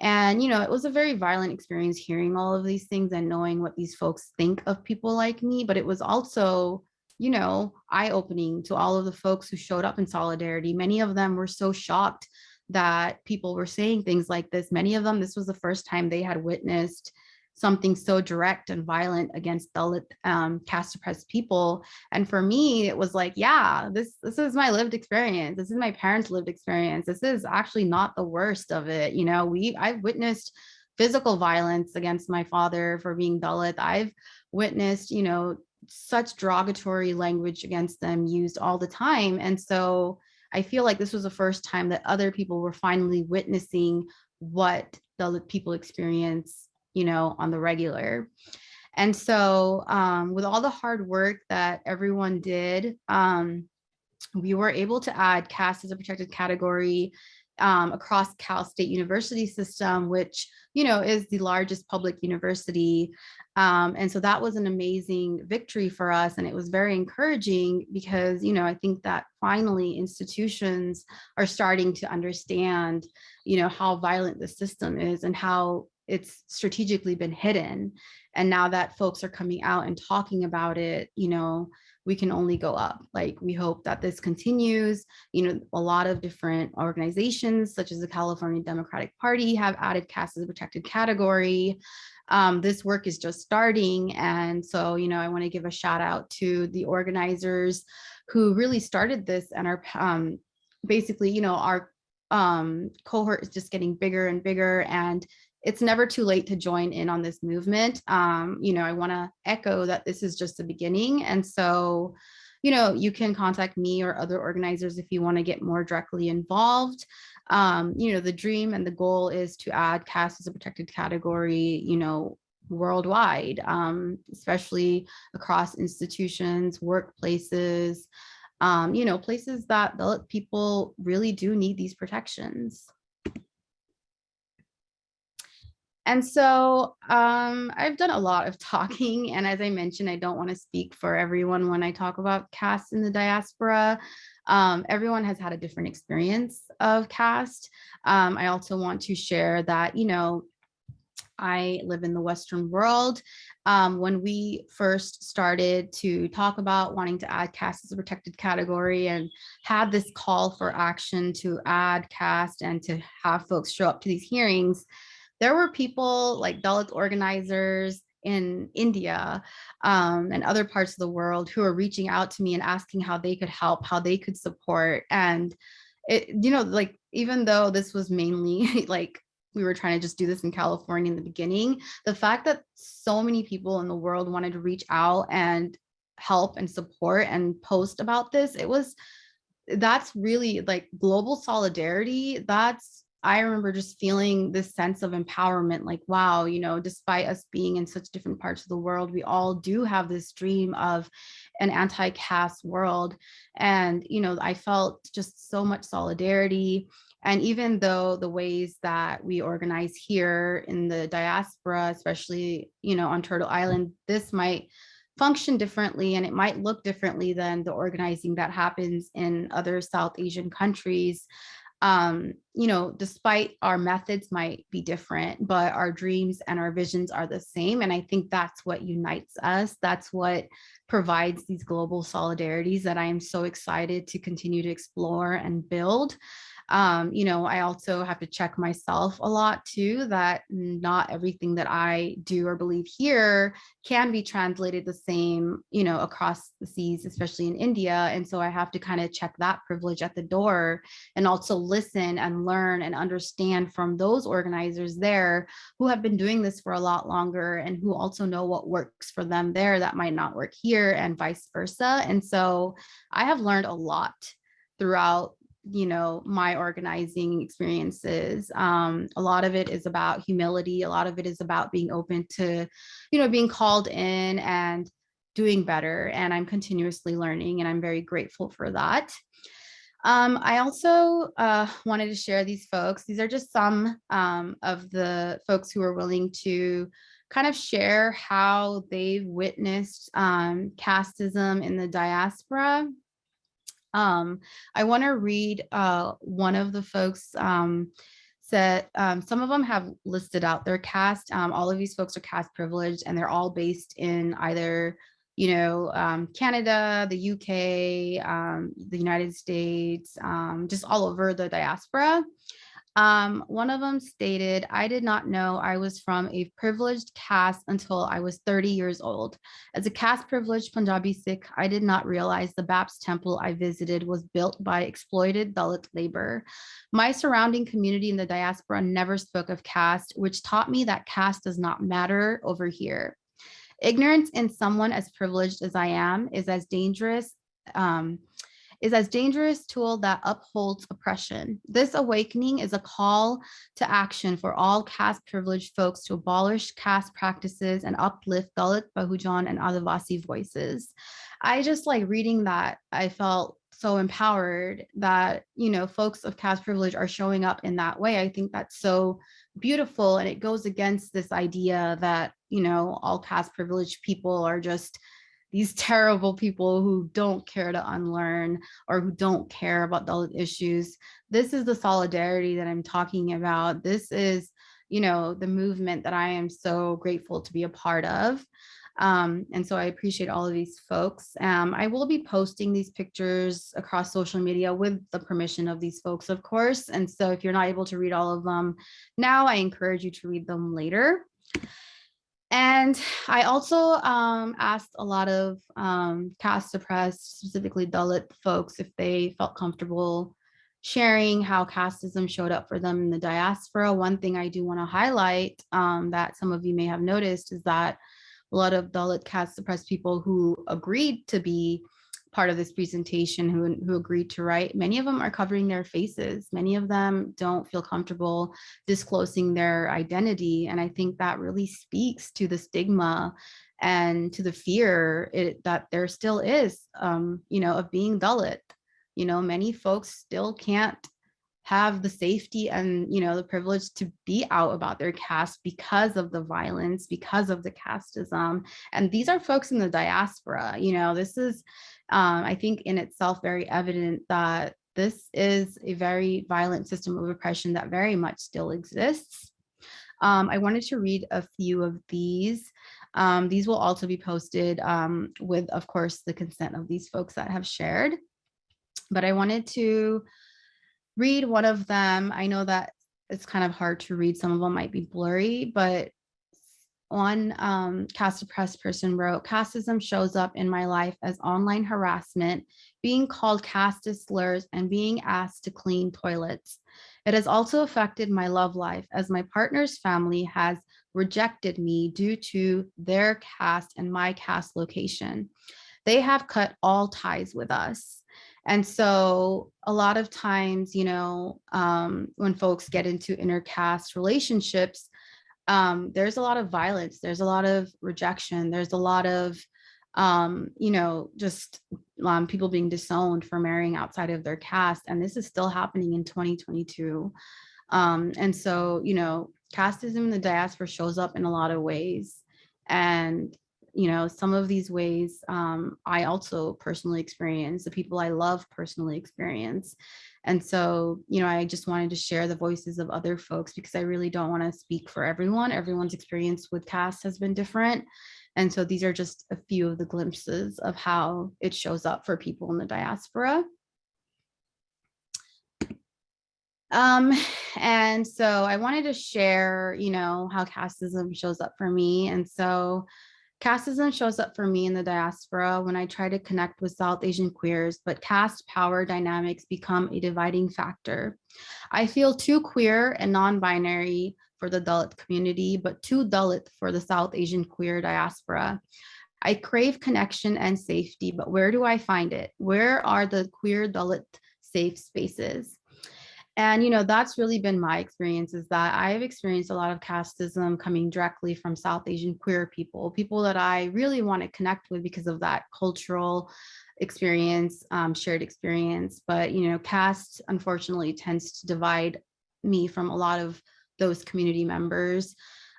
C: And, you know, it was a very violent experience hearing all of these things and knowing what these folks think of people like me, but it was also, you know, eye-opening to all of the folks who showed up in solidarity. Many of them were so shocked that people were saying things like this. Many of them, this was the first time they had witnessed something so direct and violent against Dalit um, caste oppressed people. And for me, it was like, yeah, this, this is my lived experience. This is my parents' lived experience. This is actually not the worst of it. You know, we I've witnessed physical violence against my father for being Dalit. I've witnessed, you know, such derogatory language against them used all the time. And so I feel like this was the first time that other people were finally witnessing what the people experience, you know, on the regular. And so um, with all the hard work that everyone did, um, we were able to add caste as a protected category um, across Cal State University system, which, you know, is the largest public university. Um, and so that was an amazing victory for us. And it was very encouraging because, you know, I think that finally institutions are starting to understand, you know, how violent the system is and how it's strategically been hidden. And now that folks are coming out and talking about it, you know, we can only go up. Like we hope that this continues. You know, a lot of different organizations such as the California Democratic Party have added caste as a protected category. Um, this work is just starting. And so, you know, I want to give a shout out to the organizers who really started this and are um, basically, you know, our um, cohort is just getting bigger and bigger and it's never too late to join in on this movement. Um, you know, I want to echo that this is just the beginning. And so, you know, you can contact me or other organizers if you want to get more directly involved. Um, you know, the dream and the goal is to add caste as a protected category, you know, worldwide, um, especially across institutions, workplaces, um, you know, places that the people really do need these protections. And so um, I've done a lot of talking. And as I mentioned, I don't want to speak for everyone when I talk about caste in the diaspora. Um, everyone has had a different experience of caste. Um, I also want to share that, you know, I live in the Western world. Um, when we first started to talk about wanting to add caste as a protected category and had this call for action to add caste and to have folks show up to these hearings, there were people like Dalit organizers in India um, and other parts of the world who are reaching out to me and asking how they could help, how they could support. And it, you know, like, even though this was mainly like, we were trying to just do this in California in the beginning, the fact that so many people in the world wanted to reach out and help and support and post about this, it was, that's really like global solidarity. That's I remember just feeling this sense of empowerment, like, wow, you know, despite us being in such different parts of the world, we all do have this dream of an anti-caste world. And, you know, I felt just so much solidarity. And even though the ways that we organize here in the diaspora, especially, you know, on Turtle Island, this might function differently and it might look differently than the organizing that happens in other South Asian countries um, you know, despite our methods might be different, but our dreams and our visions are the same. And I think that's what unites us. That's what provides these global solidarities that I am so excited to continue to explore and build. Um, you know, I also have to check myself a lot too, that not everything that I do or believe here can be translated the same, you know, across the seas, especially in India. And so I have to kind of check that privilege at the door and also listen and learn and understand from those organizers there who have been doing this for a lot longer and who also know what works for them there that might not work here and vice versa. And so I have learned a lot throughout you know my organizing experiences. Um a lot of it is about humility. A lot of it is about being open to you know being called in and doing better. And i'm continuously learning and i'm very grateful for that. Um, I also uh, wanted to share these folks. These are just some um, of the folks who are willing to kind of share how they've witnessed um, casteism in the diaspora um, I want to read uh, one of the folks um, said, um, some of them have listed out their caste. Um, all of these folks are caste privileged and they're all based in either, you know, um, Canada, the UK, um, the United States, um, just all over the diaspora. Um, one of them stated, I did not know I was from a privileged caste until I was 30 years old. As a caste privileged Punjabi Sikh, I did not realize the BAPS temple I visited was built by exploited Dalit labor. My surrounding community in the diaspora never spoke of caste, which taught me that caste does not matter over here. Ignorance in someone as privileged as I am is as dangerous um, is as dangerous tool that upholds oppression. This awakening is a call to action for all caste privileged folks to abolish caste practices and uplift Dalit, Bahujan, and Adivasi voices. I just like reading that, I felt so empowered that, you know, folks of caste privilege are showing up in that way. I think that's so beautiful. And it goes against this idea that, you know, all caste privileged people are just these terrible people who don't care to unlearn or who don't care about the issues. This is the solidarity that I'm talking about. This is, you know, the movement that I am so grateful to be a part of. Um, and so I appreciate all of these folks. Um, I will be posting these pictures across social media with the permission of these folks, of course. And so if you're not able to read all of them now, I encourage you to read them later. And I also um, asked a lot of um, caste oppressed, specifically Dalit folks, if they felt comfortable sharing how casteism showed up for them in the diaspora. One thing I do want to highlight um, that some of you may have noticed is that a lot of Dalit caste oppressed people who agreed to be part of this presentation who, who agreed to write, many of them are covering their faces. Many of them don't feel comfortable disclosing their identity. And I think that really speaks to the stigma and to the fear it, that there still is, um, you know, of being Dalit. You know, many folks still can't have the safety and you know the privilege to be out about their caste because of the violence because of the casteism and these are folks in the diaspora you know this is um, I think in itself very evident that this is a very violent system of oppression that very much still exists. Um, I wanted to read a few of these. Um, these will also be posted um, with, of course, the consent of these folks that have shared. But I wanted to read one of them. I know that it's kind of hard to read. Some of them might be blurry, but one um, caste oppressed person wrote, casteism shows up in my life as online harassment, being called casteist slurs and being asked to clean toilets. It has also affected my love life as my partner's family has rejected me due to their caste and my caste location. They have cut all ties with us. And so a lot of times, you know, um, when folks get into intercaste relationships, um, there's a lot of violence, there's a lot of rejection, there's a lot of, um, you know, just um, people being disowned for marrying outside of their caste. And this is still happening in 2022. Um, and so, you know, casteism in the diaspora shows up in a lot of ways. And, you know, some of these ways um, I also personally experience, the people I love personally experience. And so, you know, I just wanted to share the voices of other folks because I really don't want to speak for everyone. Everyone's experience with caste has been different. And so these are just a few of the glimpses of how it shows up for people in the diaspora. Um, and so I wanted to share, you know, how casteism shows up for me. And so casteism shows up for me in the diaspora when I try to connect with South Asian queers, but caste power dynamics become a dividing factor. I feel too queer and non-binary for the Dalit community, but too Dalit for the South Asian queer diaspora. I crave connection and safety, but where do I find it? Where are the queer Dalit safe spaces? And, you know, that's really been my experience is that I've experienced a lot of casteism coming directly from South Asian queer people, people that I really want to connect with because of that cultural experience, um, shared experience. But, you know, caste unfortunately tends to divide me from a lot of those community members.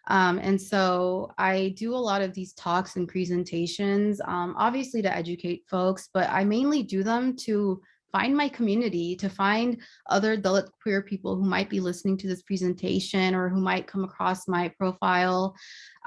C: Um, and so I do a lot of these talks and presentations, um, obviously to educate folks, but I mainly do them to find my community, to find other Dalit queer people who might be listening to this presentation or who might come across my profile.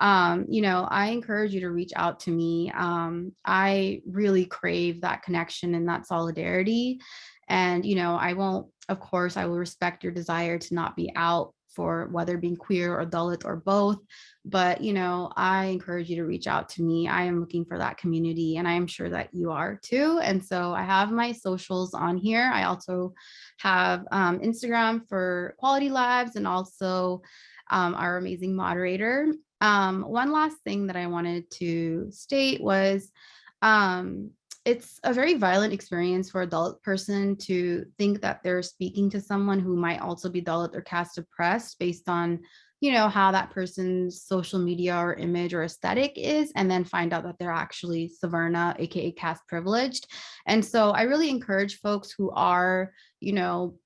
C: Um, you know, I encourage you to reach out to me. Um, I really crave that connection and that solidarity. And, you know, I won't, of course, I will respect your desire to not be out for whether being queer or Dalit or both. But, you know, I encourage you to reach out to me. I am looking for that community and I am sure that you are too. And so I have my socials on here. I also have um, Instagram for Equality Labs and also um, our amazing moderator. Um, one last thing that I wanted to state was um, it's a very violent experience for a Dalit person to think that they're speaking to someone who might also be Dalit or caste oppressed based on, you know, how that person's social media or image or aesthetic is, and then find out that they're actually Savarna, aka caste privileged. And so I really encourage folks who are, you know,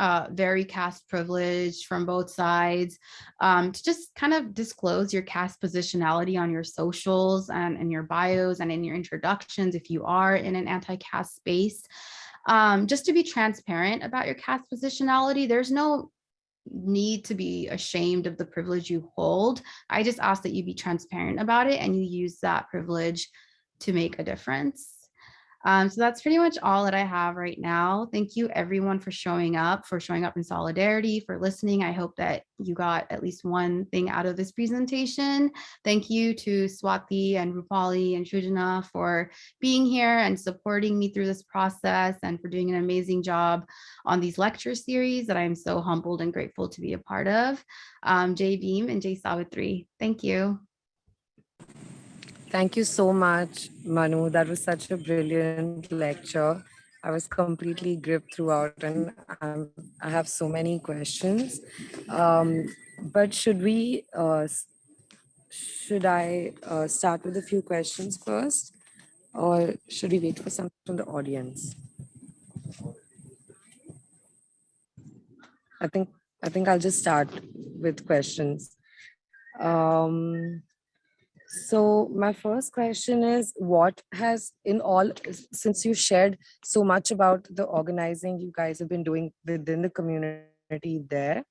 C: uh, very caste privileged from both sides, um, to just kind of disclose your caste positionality on your socials and in your bios and in your introductions if you are in an anti-caste space. Um, just to be transparent about your caste positionality, there's no need to be ashamed of the privilege you hold. I just ask that you be transparent about it and you use that privilege to make a difference. Um, so that's pretty much all that I have right now. Thank you everyone for showing up, for showing up in solidarity, for listening. I hope that you got at least one thing out of this presentation. Thank you to Swati and Rupali and Shrujana for being here and supporting me through this process and for doing an amazing job on these lecture series that I'm so humbled and grateful to be a part of. Um, Jai Bhim and Jai Savitri, thank you.
B: Thank you so much, Manu. That was such a brilliant lecture. I was completely gripped throughout and I have so many questions. Um, but should we, uh, should I uh, start with a few questions first? Or should we wait for some from the audience? I think, I think I'll just start with questions. Um, so my first question is what has in all, since you shared so much about the organizing you guys have been doing within the community there,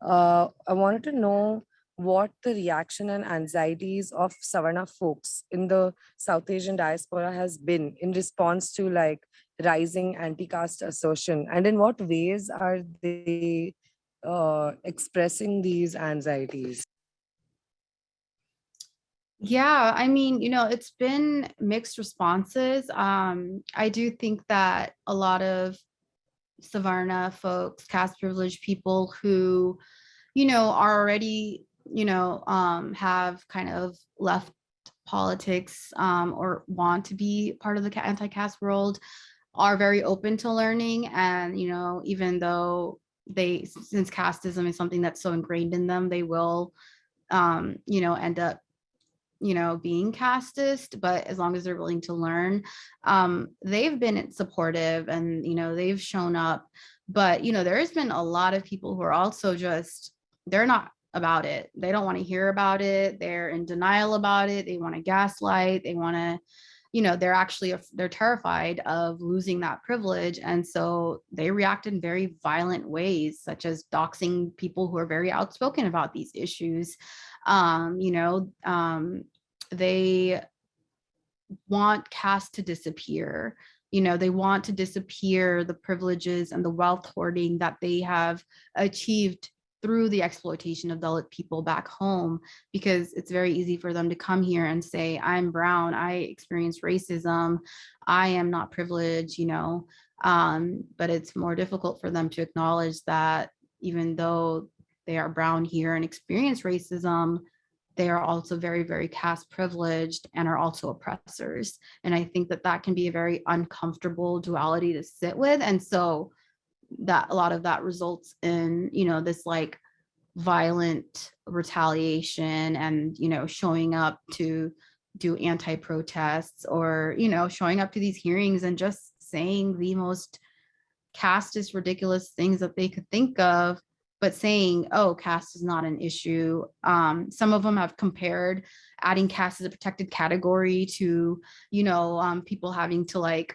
B: uh, I wanted to know what the reaction and anxieties of Savarna folks in the South Asian diaspora has been in response to like rising anti-caste assertion and in what ways are they uh, expressing these anxieties?
C: Yeah, I mean, you know, it's been mixed responses. Um, I do think that a lot of Savarna folks, caste privileged people who, you know, are already, you know, um, have kind of left politics um, or want to be part of the anti-caste world are very open to learning. And, you know, even though they, since casteism is something that's so ingrained in them, they will, um, you know, end up you know, being casteist, but as long as they're willing to learn, um, they've been supportive and, you know, they've shown up. But, you know, there has been a lot of people who are also just, they're not about it. They don't want to hear about it. They're in denial about it. They want to gaslight. They want to, you know, they're actually, they're terrified of losing that privilege. And so they react in very violent ways, such as doxing people who are very outspoken about these issues um, you know, um, they want caste to disappear. you know, they want to disappear the privileges and the wealth hoarding that they have achieved through the exploitation of Dalit people back home, because it's very easy for them to come here and say, I'm brown, I experienced racism, I am not privileged, you know, um, but it's more difficult for them to acknowledge that even though they are brown here and experience racism, they are also very, very caste privileged and are also oppressors. And I think that that can be a very uncomfortable duality to sit with. And so that a lot of that results in, you know, this like violent retaliation and, you know, showing up to do anti-protests or, you know, showing up to these hearings and just saying the most casteist ridiculous things that they could think of but saying, oh, caste is not an issue. Um, some of them have compared adding caste as a protected category to, you know, um, people having to like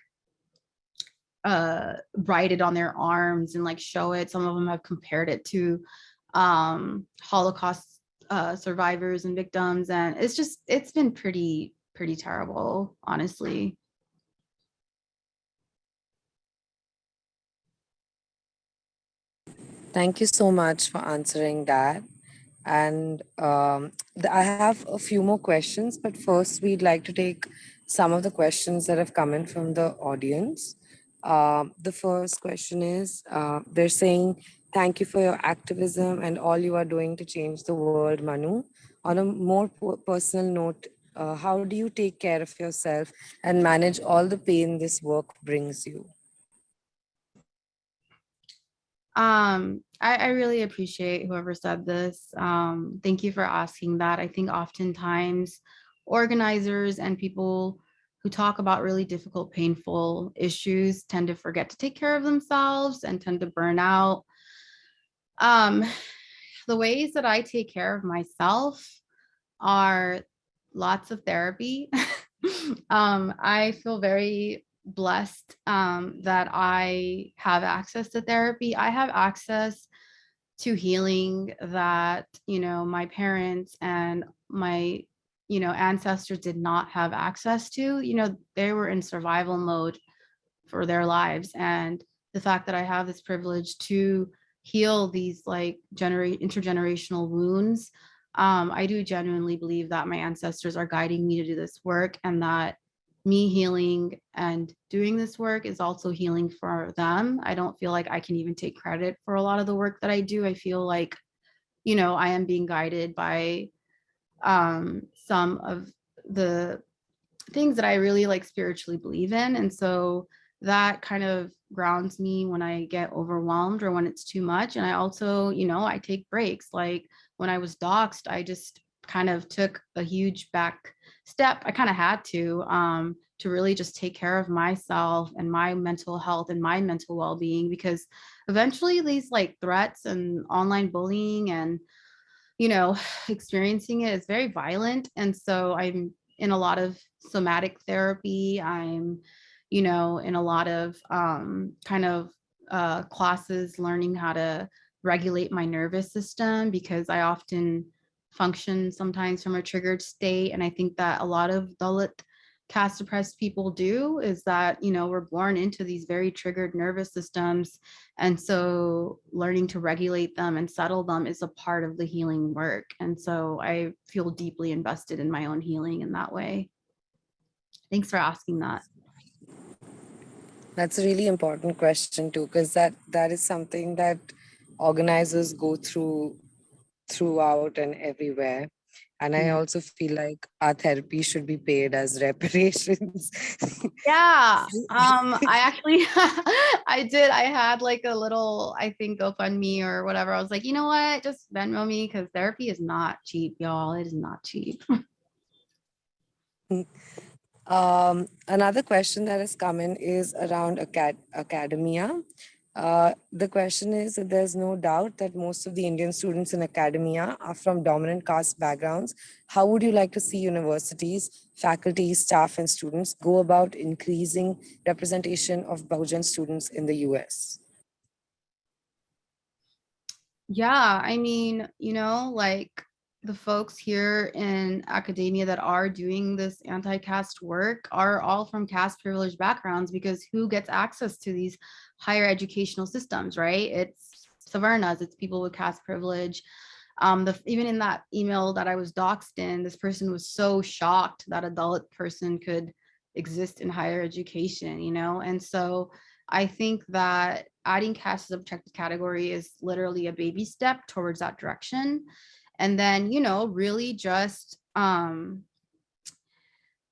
C: uh, write it on their arms and like show it. Some of them have compared it to um, Holocaust uh, survivors and victims. And it's just, it's been pretty, pretty terrible, honestly.
B: Thank you so much for answering that. And um, I have a few more questions, but first we'd like to take some of the questions that have come in from the audience. Um, the first question is, uh, they're saying, thank you for your activism and all you are doing to change the world, Manu. On a more personal note, uh, how do you take care of yourself and manage all the pain this work brings you?
C: Um, I, I really appreciate whoever said this. Um, thank you for asking that. I think oftentimes organizers and people who talk about really difficult, painful issues tend to forget to take care of themselves and tend to burn out. Um, the ways that I take care of myself are lots of therapy. um, I feel very blessed um, that I have access to therapy. I have access to healing that, you know, my parents and my, you know, ancestors did not have access to, you know, they were in survival mode for their lives. And the fact that I have this privilege to heal these like generate intergenerational wounds, um, I do genuinely believe that my ancestors are guiding me to do this work and that me healing and doing this work is also healing for them. I don't feel like I can even take credit for a lot of the work that I do. I feel like, you know, I am being guided by um, some of the things that I really like spiritually believe in. And so that kind of grounds me when I get overwhelmed or when it's too much. And I also, you know, I take breaks. Like when I was doxxed, I just kind of took a huge back step. I kind of had to, um, to really just take care of myself and my mental health and my mental well-being because eventually these like threats and online bullying and, you know, experiencing it is very violent. And so I'm in a lot of somatic therapy. I'm, you know, in a lot of um, kind of uh, classes learning how to regulate my nervous system because I often function sometimes from a triggered state. And I think that a lot of Dalit caste oppressed people do is that, you know, we're born into these very triggered nervous systems. And so learning to regulate them and settle them is a part of the healing work. And so I feel deeply invested in my own healing in that way. Thanks for asking that.
B: That's a really important question too, because that that is something that organizers go through throughout and everywhere. And I also feel like our therapy should be paid as reparations.
C: Yeah, um, I actually, I did, I had like a little, I think GoFundMe or whatever. I was like, you know what, just Venmo me because therapy is not cheap, y'all. It is not cheap.
B: um, another question that has come in is around acad academia. Uh, the question is there's no doubt that most of the Indian students in academia are from dominant caste backgrounds. How would you like to see universities, faculty, staff, and students go about increasing representation of Bahujan students in the US?
C: Yeah, I mean, you know, like the folks here in academia that are doing this anti-caste work are all from caste privileged backgrounds because who gets access to these higher educational systems, right? It's Savarnas, it's people with caste privilege. Um, the, even in that email that I was doxed in, this person was so shocked that a Dalit person could exist in higher education, you know? And so I think that adding caste as a protected category is literally a baby step towards that direction. And then, you know, really just um,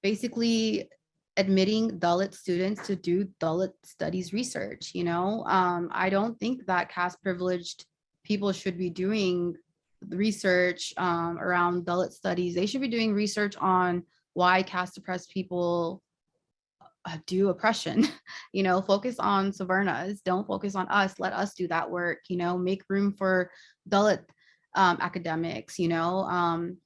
C: basically admitting Dalit students to do Dalit studies research, you know? Um, I don't think that caste privileged people should be doing research um, around Dalit studies. They should be doing research on why caste oppressed people uh, do oppression, you know, focus on Savarnas, don't focus on us, let us do that work, you know, make room for Dalit um, academics, you know, um,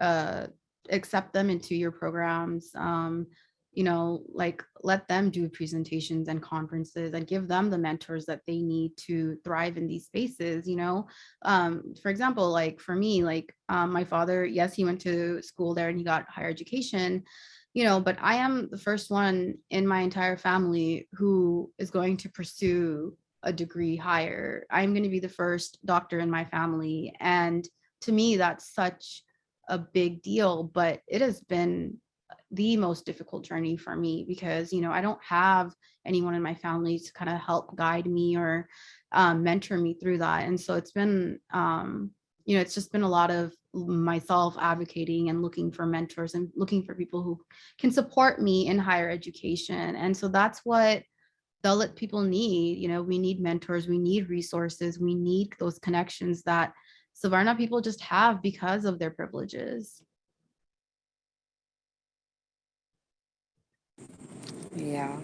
C: uh, accept them into your programs, um, you know, like let them do presentations and conferences and give them the mentors that they need to thrive in these spaces, you know. Um, for example, like for me, like um, my father, yes, he went to school there and he got higher education, you know, but I am the first one in my entire family who is going to pursue a degree higher. I'm going to be the first doctor in my family. And to me, that's such a big deal, but it has been the most difficult journey for me because, you know, I don't have anyone in my family to kind of help guide me or um, mentor me through that. And so it's been, um, you know, it's just been a lot of myself advocating and looking for mentors and looking for people who can support me in higher education. And so that's what Dalit people need. You know, we need mentors, we need resources, we need those connections that Savarna people just have because of their privileges.
B: Yeah.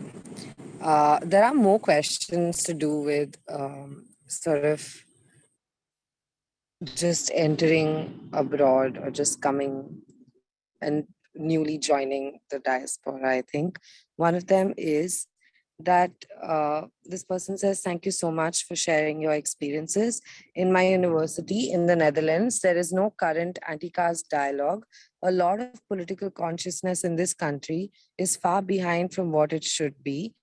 B: Uh, there are more questions to do with um, sort of just entering abroad or just coming and newly joining the diaspora, I think. One of them is that uh, this person says, thank you so much for sharing your experiences. In my university in the Netherlands, there is no current anti-caste dialogue. A lot of political consciousness in this country is far behind from what it should be.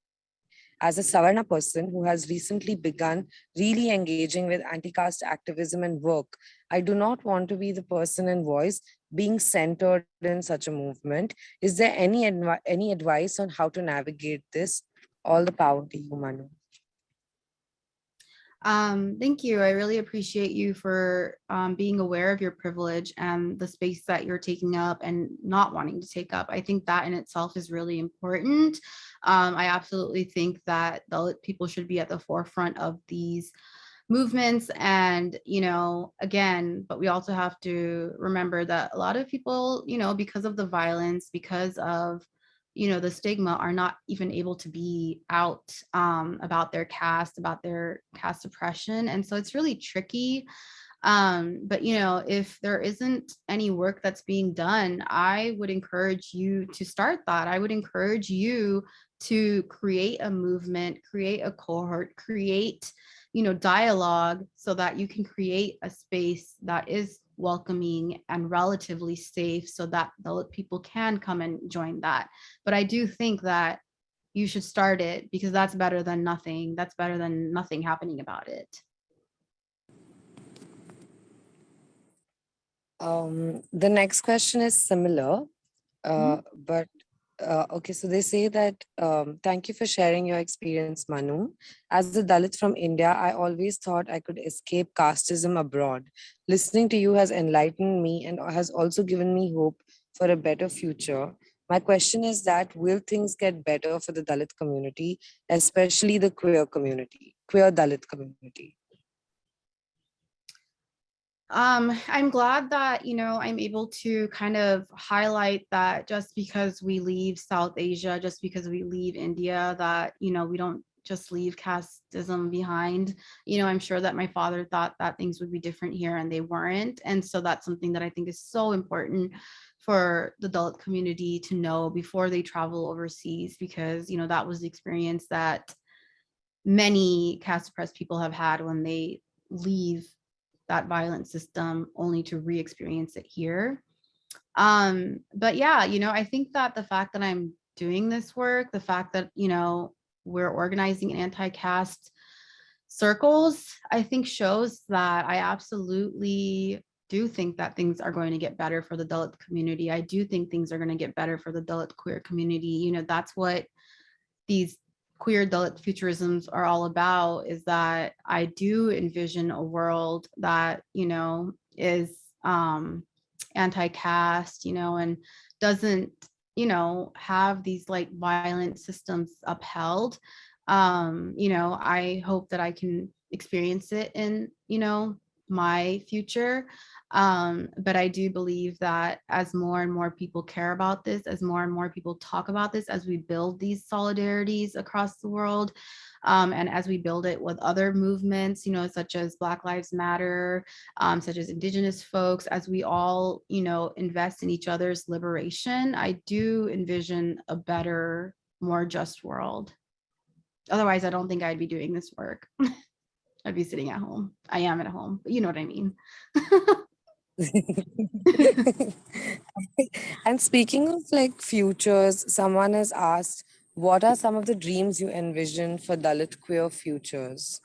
B: As a Savarna person who has recently begun really engaging with anti-caste activism and work, I do not want to be the person and voice being centered in such a movement. Is there any, any advice on how to navigate this? All the power to you, Manu.
C: Um, thank you. I really appreciate you for um, being aware of your privilege and the space that you're taking up and not wanting to take up. I think that in itself is really important. Um, I absolutely think that the people should be at the forefront of these movements and you know again but we also have to remember that a lot of people you know because of the violence because of you know, the stigma are not even able to be out um, about their caste, about their caste oppression. And so it's really tricky. Um, but, you know, if there isn't any work that's being done, I would encourage you to start that. I would encourage you to create a movement, create a cohort, create, you know, dialogue so that you can create a space that is welcoming and relatively safe so that the people can come and join that. But I do think that you should start it because that's better than nothing. That's better than nothing happening about it.
B: Um, the next question is similar, uh,
C: Mhm.
B: but uh, okay, so they say that, um, thank you for sharing your experience, Manu. As a Dalit from India, I always thought I could escape casteism abroad. Listening to you has enlightened me and has also given me hope for a better future. My question is that will things get better for the Dalit community, especially the queer community, queer Dalit community?
C: Um, I'm glad that, you know, I'm able to kind of highlight that just because we leave South Asia, just because we leave India, that, you know, we don't just leave casteism behind. You know, I'm sure that my father thought that things would be different here and they weren't. And so that's something that I think is so important for the Dalit community to know before they travel overseas, because, you know, that was the experience that many caste oppressed people have had when they leave that violent system only to re-experience it here. Um, but yeah, you know, I think that the fact that I'm doing this work, the fact that, you know, we're organizing anti-caste circles, I think shows that I absolutely do think that things are going to get better for the Dalit community. I do think things are going to get better for the Dalit queer community. You know, that's what these queer Dalit futurisms are all about is that I do envision a world that, you know, is um, anti-caste, you know, and doesn't, you know, have these like violent systems upheld. Um, you know, I hope that I can experience it in, you know, my future. Um, but I do believe that as more and more people care about this, as more and more people talk about this, as we build these solidarities across the world, um, and as we build it with other movements, you know, such as Black Lives Matter, um, such as Indigenous folks, as we all, you know, invest in each other's liberation, I do envision a better, more just world. Otherwise, I don't think I'd be doing this work. I'd be sitting at home. I am at home, but you know what I mean.
B: and speaking of like futures, someone has asked, what are some of the dreams you envision for Dalit queer futures?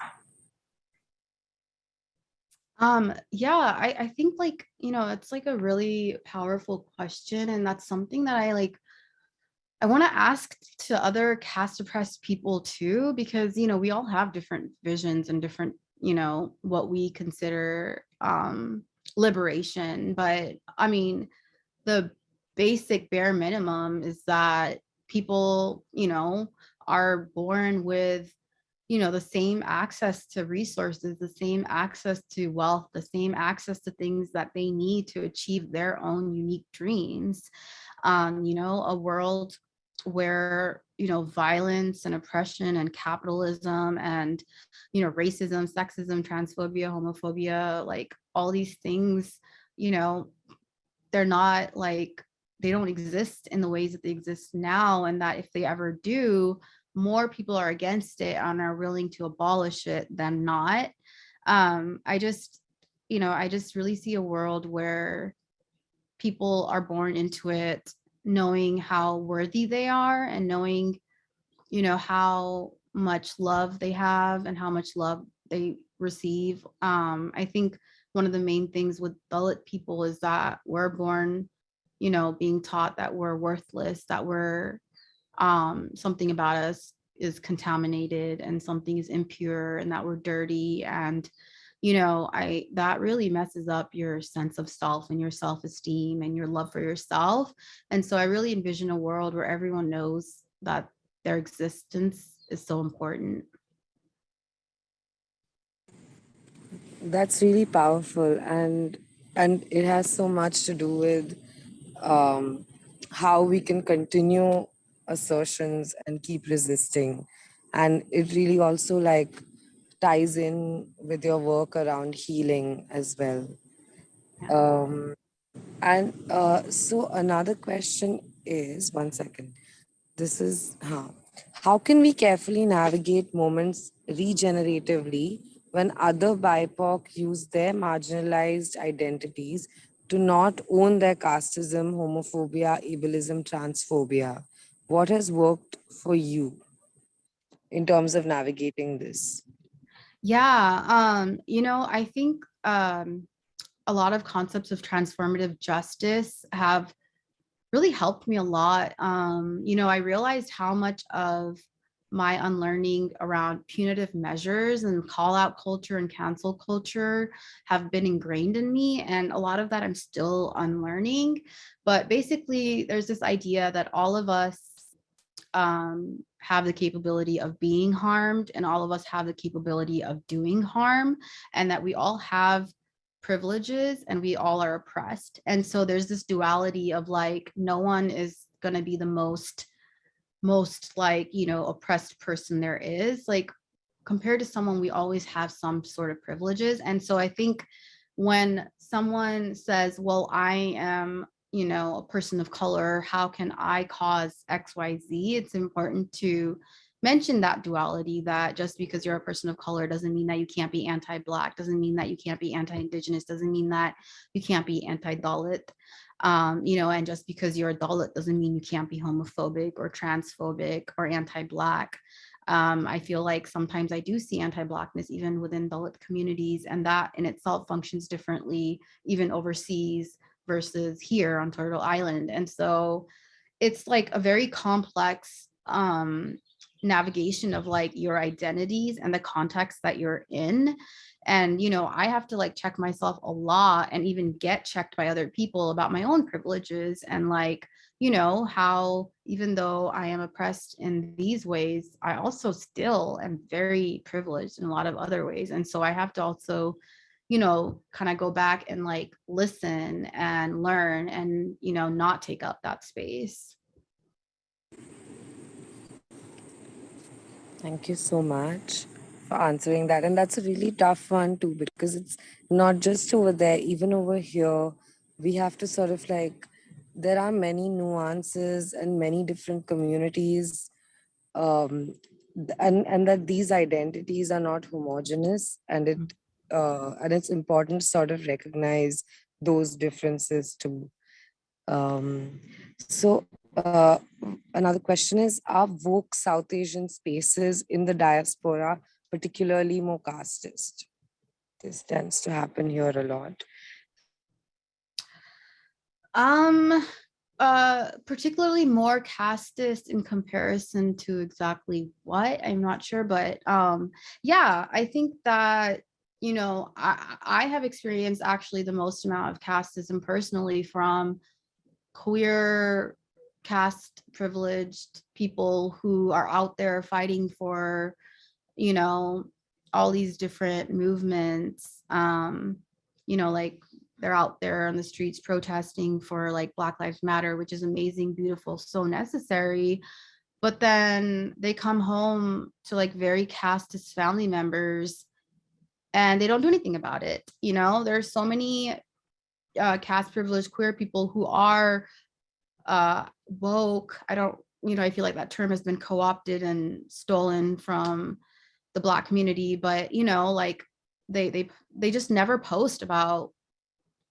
C: Um, yeah, I, I think like, you know, it's like a really powerful question. And that's something that I like, I want to ask to other caste oppressed people too, because, you know, we all have different visions and different, you know, what we consider um, liberation. But I mean, the basic bare minimum is that people, you know, are born with, you know, the same access to resources, the same access to wealth, the same access to things that they need to achieve their own unique dreams. Um, you know, a world where you know violence and oppression and capitalism and you know racism sexism transphobia homophobia like all these things you know they're not like they don't exist in the ways that they exist now and that if they ever do more people are against it and are willing to abolish it than not. Um i just you know i just really see a world where people are born into it knowing how worthy they are and knowing, you know, how much love they have and how much love they receive. Um, I think one of the main things with Dalit people is that we're born, you know, being taught that we're worthless, that we're um, something about us is contaminated and something is impure and that we're dirty and you know, I that really messes up your sense of self and your self-esteem and your love for yourself. And so I really envision a world where everyone knows that their existence is so important.
B: That's really powerful and and it has so much to do with um, how we can continue assertions and keep resisting. And it really also like ties in with your work around healing as well. Um, and uh, so another question is, one second, this is, huh, how can we carefully navigate moments regeneratively when other BIPOC use their marginalized identities to not own their casteism, homophobia, ableism, transphobia? What has worked for you in terms of navigating this?
C: Yeah, um, you know, I think um, a lot of concepts of transformative justice have really helped me a lot. Um, you know, I realized how much of my unlearning around punitive measures and call out culture and cancel culture have been ingrained in me. And a lot of that I'm still unlearning. But basically, there's this idea that all of us um, have the capability of being harmed and all of us have the capability of doing harm and that we all have privileges and we all are oppressed. And so there's this duality of like, no one is gonna be the most, most like, you know, oppressed person there is. Like compared to someone, we always have some sort of privileges. And so I think when someone says, well, I am you know, a person of color, how can I cause XYZ? It's important to mention that duality that just because you're a person of color doesn't mean that you can't be anti-black, doesn't mean that you can't be anti-indigenous, doesn't mean that you can't be anti-Dalit. Um, you know, and just because you're a Dalit doesn't mean you can't be homophobic or transphobic or anti-black. Um, I feel like sometimes I do see anti-blackness even within Dalit communities, and that in itself functions differently, even overseas versus here on Turtle Island. And so it's like a very complex um, navigation of like your identities and the context that you're in. And, you know, I have to like check myself a lot and even get checked by other people about my own privileges and like, you know, how even though I am oppressed in these ways, I also still am very privileged in a lot of other ways. And so I have to also, you know, kind of go back and like listen and learn and, you know, not take up that space.
B: Thank you so much for answering that. And that's a really tough one too, because it's not just over there, even over here, we have to sort of like, there are many nuances and many different communities. Um, and, and that these identities are not homogenous and it uh, and it's important to sort of recognize those differences too. Um, so uh, another question is, are woke South Asian spaces in the diaspora particularly more casteist? This tends to happen here a lot.
C: Um, uh, particularly more casteist in comparison to exactly what, I'm not sure, but um, yeah, I think that, you know, I, I have experienced actually the most amount of casteism personally from queer caste privileged people who are out there fighting for, you know, all these different movements. Um, you know, like they're out there on the streets protesting for like Black Lives Matter, which is amazing, beautiful, so necessary. But then they come home to like very casteist family members and they don't do anything about it. You know, there's so many uh, caste privileged queer people who are uh, woke. I don't, you know, I feel like that term has been co-opted and stolen from the black community, but you know, like they they they just never post about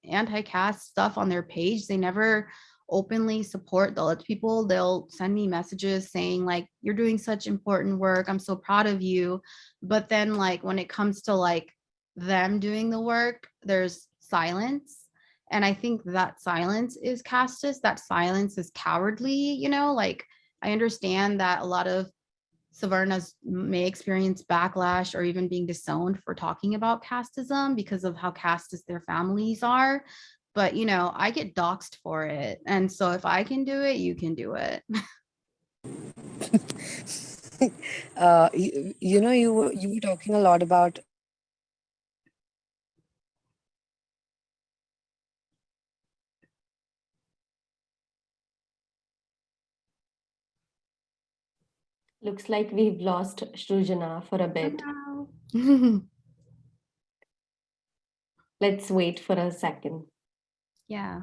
C: anti-caste stuff on their page. They never openly support Dalit people. They'll send me messages saying like, you're doing such important work. I'm so proud of you. But then like when it comes to like them doing the work, there's silence. And I think that silence is casteist, that silence is cowardly, you know, like I understand that a lot of Savarnas may experience backlash or even being disowned for talking about casteism because of how casteist their families are. But, you know, I get doxxed for it. And so if I can do it, you can do it.
B: uh, you, you know, you were, you were talking a lot about
A: Looks like we've lost Shrujana for a bit. Let's wait for a second.
C: Yeah.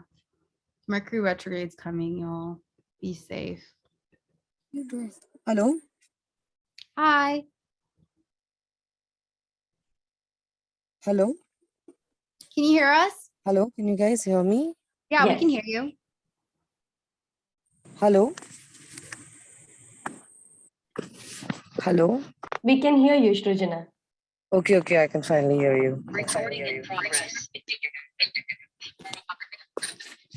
C: Mercury retrograde's coming, y'all. Be safe.
B: Hello?
C: Hi.
B: Hello?
C: Can you hear us?
B: Hello? Can you guys hear me?
C: Yeah, we can hear you.
B: Hello? Hello?
A: We can hear you, Shrujana.
B: Okay, okay, I can finally hear you.
D: Recording in progress.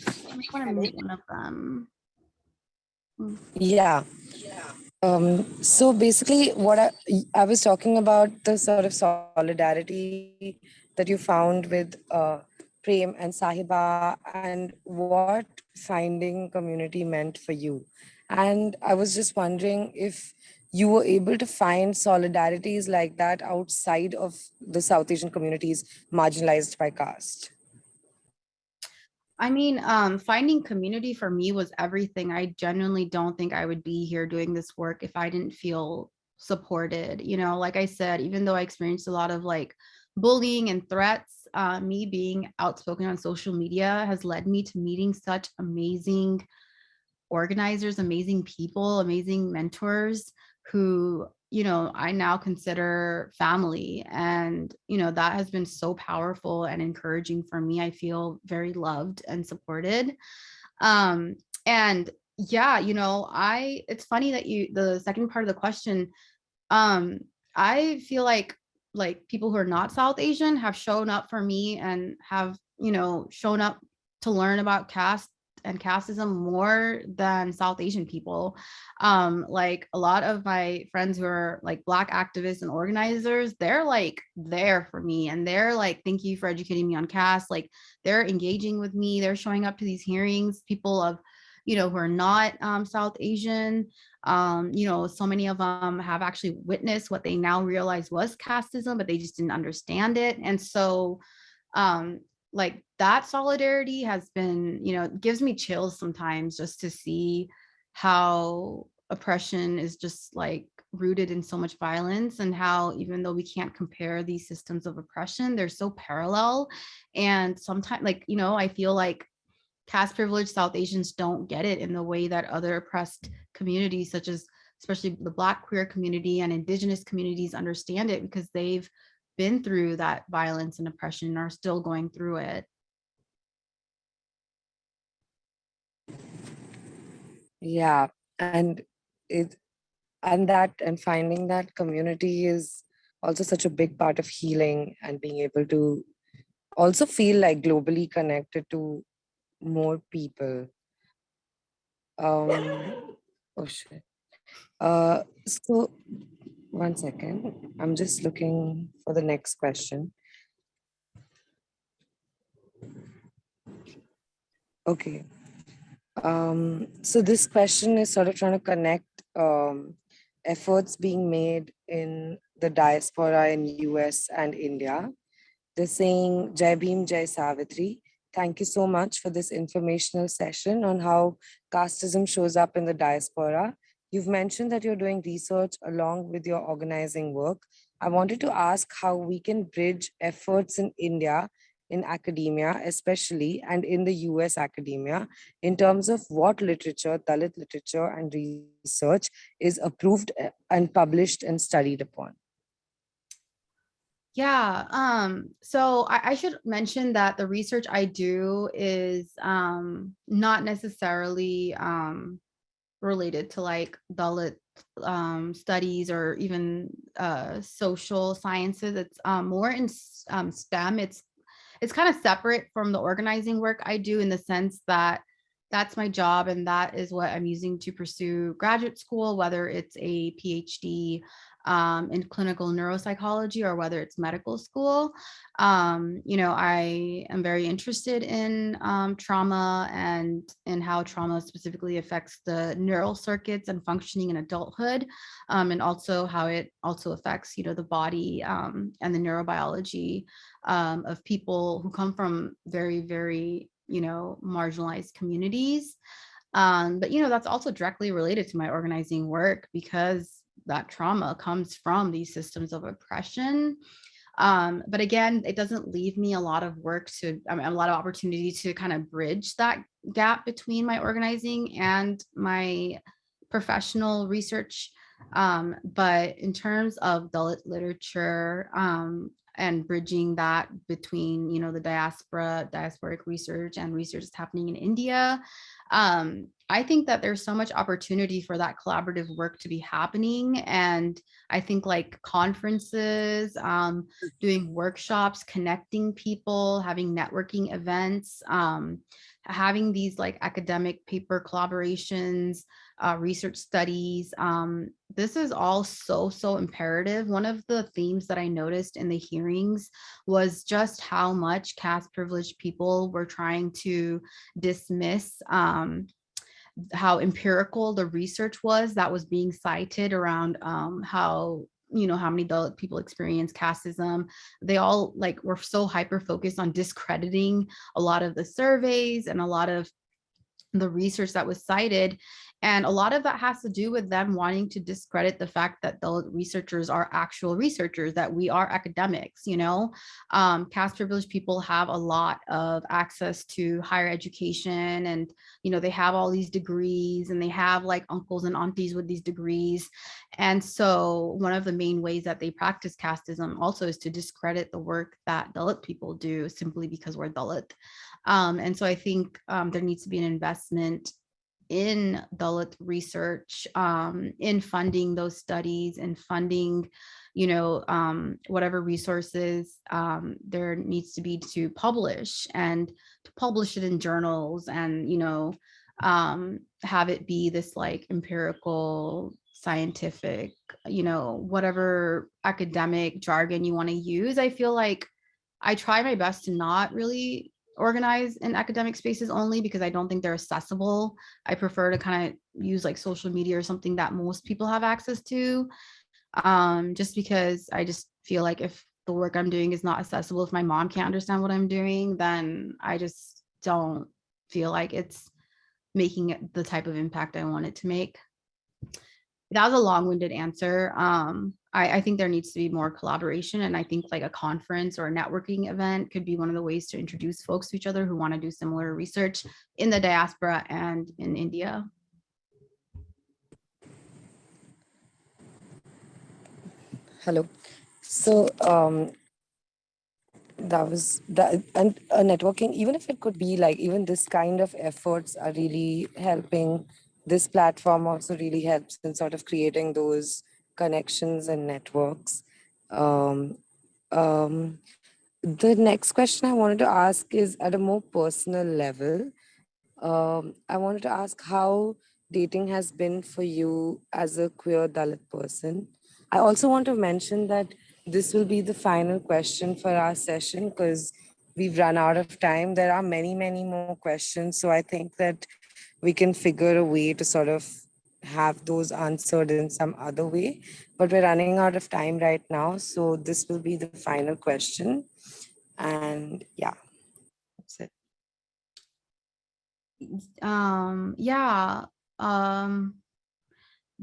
C: I just want to mute one of them.
B: Yeah. Um, so basically what I, I was talking about the sort of solidarity that you found with uh, Prem and Sahiba and what finding community meant for you. And I was just wondering if you were able to find solidarities like that outside of the South Asian communities marginalized by caste.
C: I mean, um, finding community for me was everything. I genuinely don't think I would be here doing this work if I didn't feel supported. You know, like I said, even though I experienced a lot of like bullying and threats, uh, me being outspoken on social media has led me to meeting such amazing organizers, amazing people, amazing mentors who you know i now consider family and you know that has been so powerful and encouraging for me. I feel very loved and supported. Um and yeah you know i it's funny that you the second part of the question um i feel like like people who are not south asian have shown up for me and have you know shown up to learn about caste and casteism more than South Asian people. Um, like a lot of my friends who are like Black activists and organizers, they're like there for me and they're like, thank you for educating me on caste. Like they're engaging with me, they're showing up to these hearings, people of, you know, who are not um, South Asian. Um, you know, so many of them have actually witnessed what they now realize was casteism, but they just didn't understand it. And so um, like that solidarity has been, you know, gives me chills sometimes just to see how oppression is just like rooted in so much violence and how even though we can't compare these systems of oppression, they're so parallel. And sometimes like, you know, I feel like caste privileged South Asians don't get it in the way that other oppressed communities such as especially the black queer community and indigenous communities understand it because they've been through that violence and oppression and are still going through it.
B: Yeah, and it and that and finding that community is also such a big part of healing and being able to also feel like globally connected to more people. Um, oh shit. Uh, so one second, I'm just looking for the next question. Okay. Um, so this question is sort of trying to connect um, efforts being made in the diaspora in US and India. They're saying Jai Bhim, Jai Savitri. Thank you so much for this informational session on how casteism shows up in the diaspora. You've mentioned that you're doing research along with your organizing work. I wanted to ask how we can bridge efforts in India in academia, especially, and in the US academia, in terms of what literature, Dalit literature and research is approved uh, and published and studied upon.
C: Yeah, um, so I, I should mention that the research I do is um, not necessarily um, related to like Dalit um, studies or even uh, social sciences. It's um, more in um, STEM. It's it's kind of separate from the organizing work I do in the sense that that's my job and that is what I'm using to pursue graduate school, whether it's a PhD um, in clinical neuropsychology or whether it's medical school. Um, you know, I am very interested in um, trauma and in how trauma specifically affects the neural circuits and functioning in adulthood, um, and also how it also affects, you know, the body um, and the neurobiology um, of people who come from very, very, you know, marginalized communities. Um, but, you know, that's also directly related to my organizing work because that trauma comes from these systems of oppression. Um, but again, it doesn't leave me a lot of work to, I mean, a lot of opportunity to kind of bridge that gap between my organizing and my professional research. Um, but in terms of Dalit literature um, and bridging that between, you know, the diaspora, diasporic research and research that's happening in India, um, I think that there's so much opportunity for that collaborative work to be happening. And I think like conferences, um, doing workshops, connecting people, having networking events, um, having these like academic paper collaborations, uh, research studies. Um, this is all so, so imperative. One of the themes that I noticed in the hearings was just how much caste privileged people were trying to dismiss um, how empirical the research was that was being cited around um, how you know how many people experience casteism they all like were so hyper focused on discrediting a lot of the surveys and a lot of the research that was cited And a lot of that has to do with them wanting to discredit the fact that the researchers are actual researchers, that we are academics, you know? Um, caste privileged people have a lot of access to higher education and, you know, they have all these degrees and they have like uncles and aunties with these degrees. And so one of the main ways that they practice casteism also is to discredit the work that Dalit people do simply because we're Dalit. Um, and so I think um, there needs to be an investment in Dalit research, um, in funding those studies and funding, you know, um, whatever resources um, there needs to be to publish and to publish it in journals and, you know, um, have it be this like empirical, scientific, you know, whatever academic jargon you want to use. I feel like I try my best to not really organize in academic spaces only because I don't think they're accessible. I prefer to kind of use like social media or something that most people have access to. Um, just because I just feel like if the work I'm doing is not accessible, if my mom can't understand what I'm doing, then I just don't feel like it's making the type of impact I want it to make. That was a long-winded answer. Um, I, I think there needs to be more collaboration and I think like a conference or a networking event could be one of the ways to introduce folks to each other who want to do similar research in the diaspora and in India.
B: Hello. So um, that was that and uh, networking, even if it could be like even this kind of efforts are really helping. This platform also really helps in sort of creating those connections and networks. Um, um, the next question I wanted to ask is at a more personal level. Um, I wanted to ask how dating has been for you as a queer Dalit person. I also want to mention that this will be the final question for our session because we've run out of time. There are many, many more questions. So I think that we can figure a way to sort of have those answered in some other way. But we're running out of time right now. So this will be the final question. And yeah, that's it.
C: Um, yeah, um,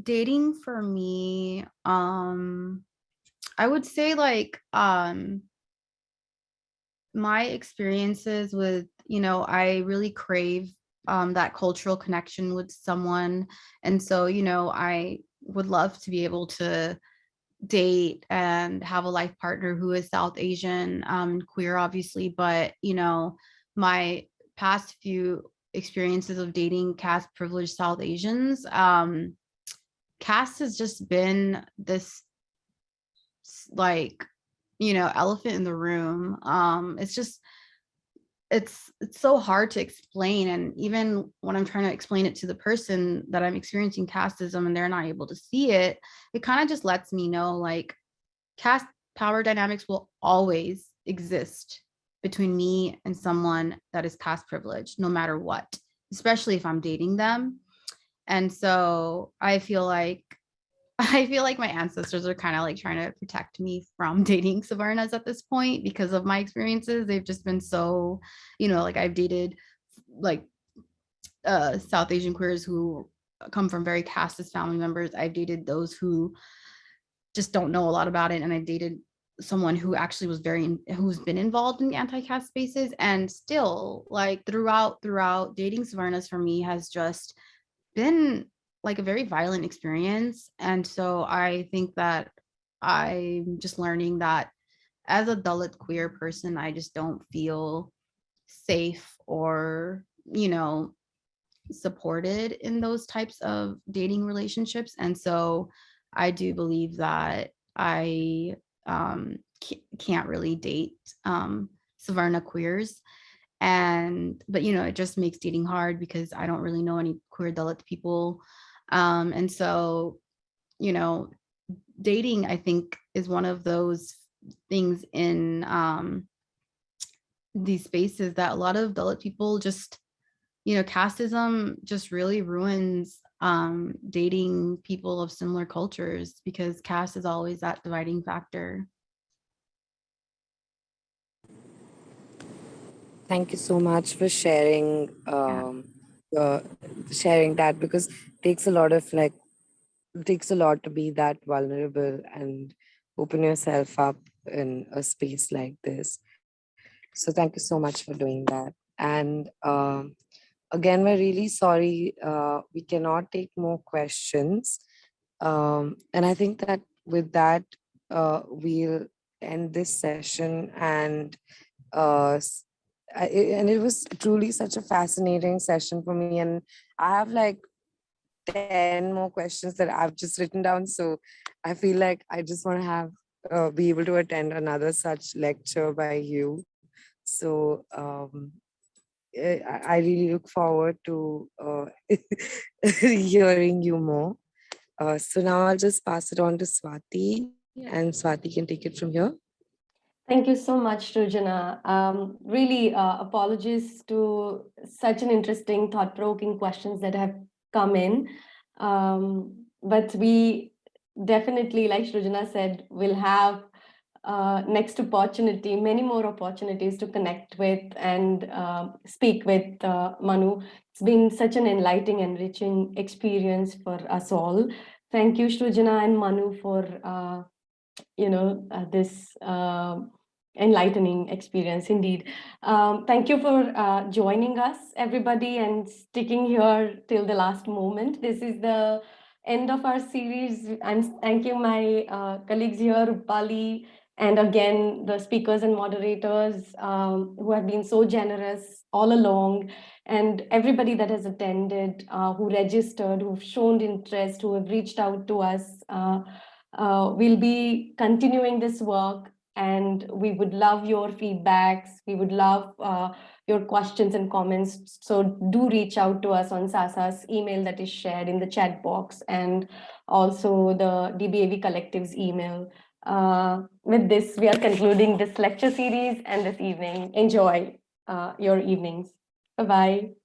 C: dating for me, um, I would say like, um, my experiences with, you know, I really crave um, that cultural connection with someone. And so, you know, I would love to be able to date and have a life partner who is South Asian um, queer, obviously. But, you know, my past few experiences of dating caste privileged South Asians, um, caste has just been this like, you know, elephant in the room. Um, it's just, it's it's so hard to explain and even when i'm trying to explain it to the person that i'm experiencing casteism and they're not able to see it it kind of just lets me know like caste power dynamics will always exist between me and someone that is caste privileged no matter what especially if i'm dating them. And so i feel like I feel like my ancestors are kind of like trying to protect me from dating Savarnas at this point because of my experiences. They've just been so, you know, like I've dated like uh, South Asian queers who come from very casteist family members. I've dated those who just don't know a lot about it. And I've dated someone who actually was very, who's been involved in the anti-caste spaces and still like throughout, throughout dating Savarnas for me has just been like a very violent experience. And so I think that I'm just learning that as a Dalit queer person, I just don't feel safe or, you know, supported in those types of dating relationships. And so I do believe that I um, can't really date um, Savarna queers. And, but, you know, it just makes dating hard because I don't really know any queer Dalit people um, and so, you know, dating, I think, is one of those things in um, these spaces that a lot of Dalit people just, you know, casteism just really ruins um, dating people of similar cultures because caste is always that dividing factor.
B: Thank you so much for sharing um, uh, sharing that because takes a lot of like it takes a lot to be that vulnerable and open yourself up in a space like this. So thank you so much for doing that. And um, again, we're really sorry uh, we cannot take more questions. Um, and I think that with that, uh, we'll end this session and uh, I- and it was truly such a fascinating session for me. And I have like 10 more questions that I've just written down. So I feel like I just want to have uh, be able to attend another such lecture by you. So um, eh, I I really look forward to uh, hearing you more. Uh, so now I'll just pass it on to Swati and Swati can take it from here.
A: Thank you so much, Shrujana. Um, really, uh, apologies to such an interesting, thought-provoking questions that have come in. Um, but we definitely, like Shrujana said, will have uh, next opportunity, many more opportunities to connect with and uh, speak with uh, Manu. It's been such an enlightening, enriching experience for us all. Thank you, Shrujana and Manu, for uh, you know, uh, this um enlightening experience indeed. Um, thank you for uh, joining us, everybody, and sticking here till the last moment. This is the end of our series. I'm thanking my uh, colleagues here, Rupali, and again, the speakers and moderators um, who have been so generous all along, and everybody that has attended, uh, who registered, who've shown interest, who have reached out to us. Uh, uh, we'll be continuing this work and we would love your feedbacks. We would love uh, your questions and comments. So do reach out to us on SASA's email that is shared in the chat box and also the DBAV Collective's email. Uh, with this, we are concluding this lecture series and this evening. Enjoy uh, your evenings. Bye-bye.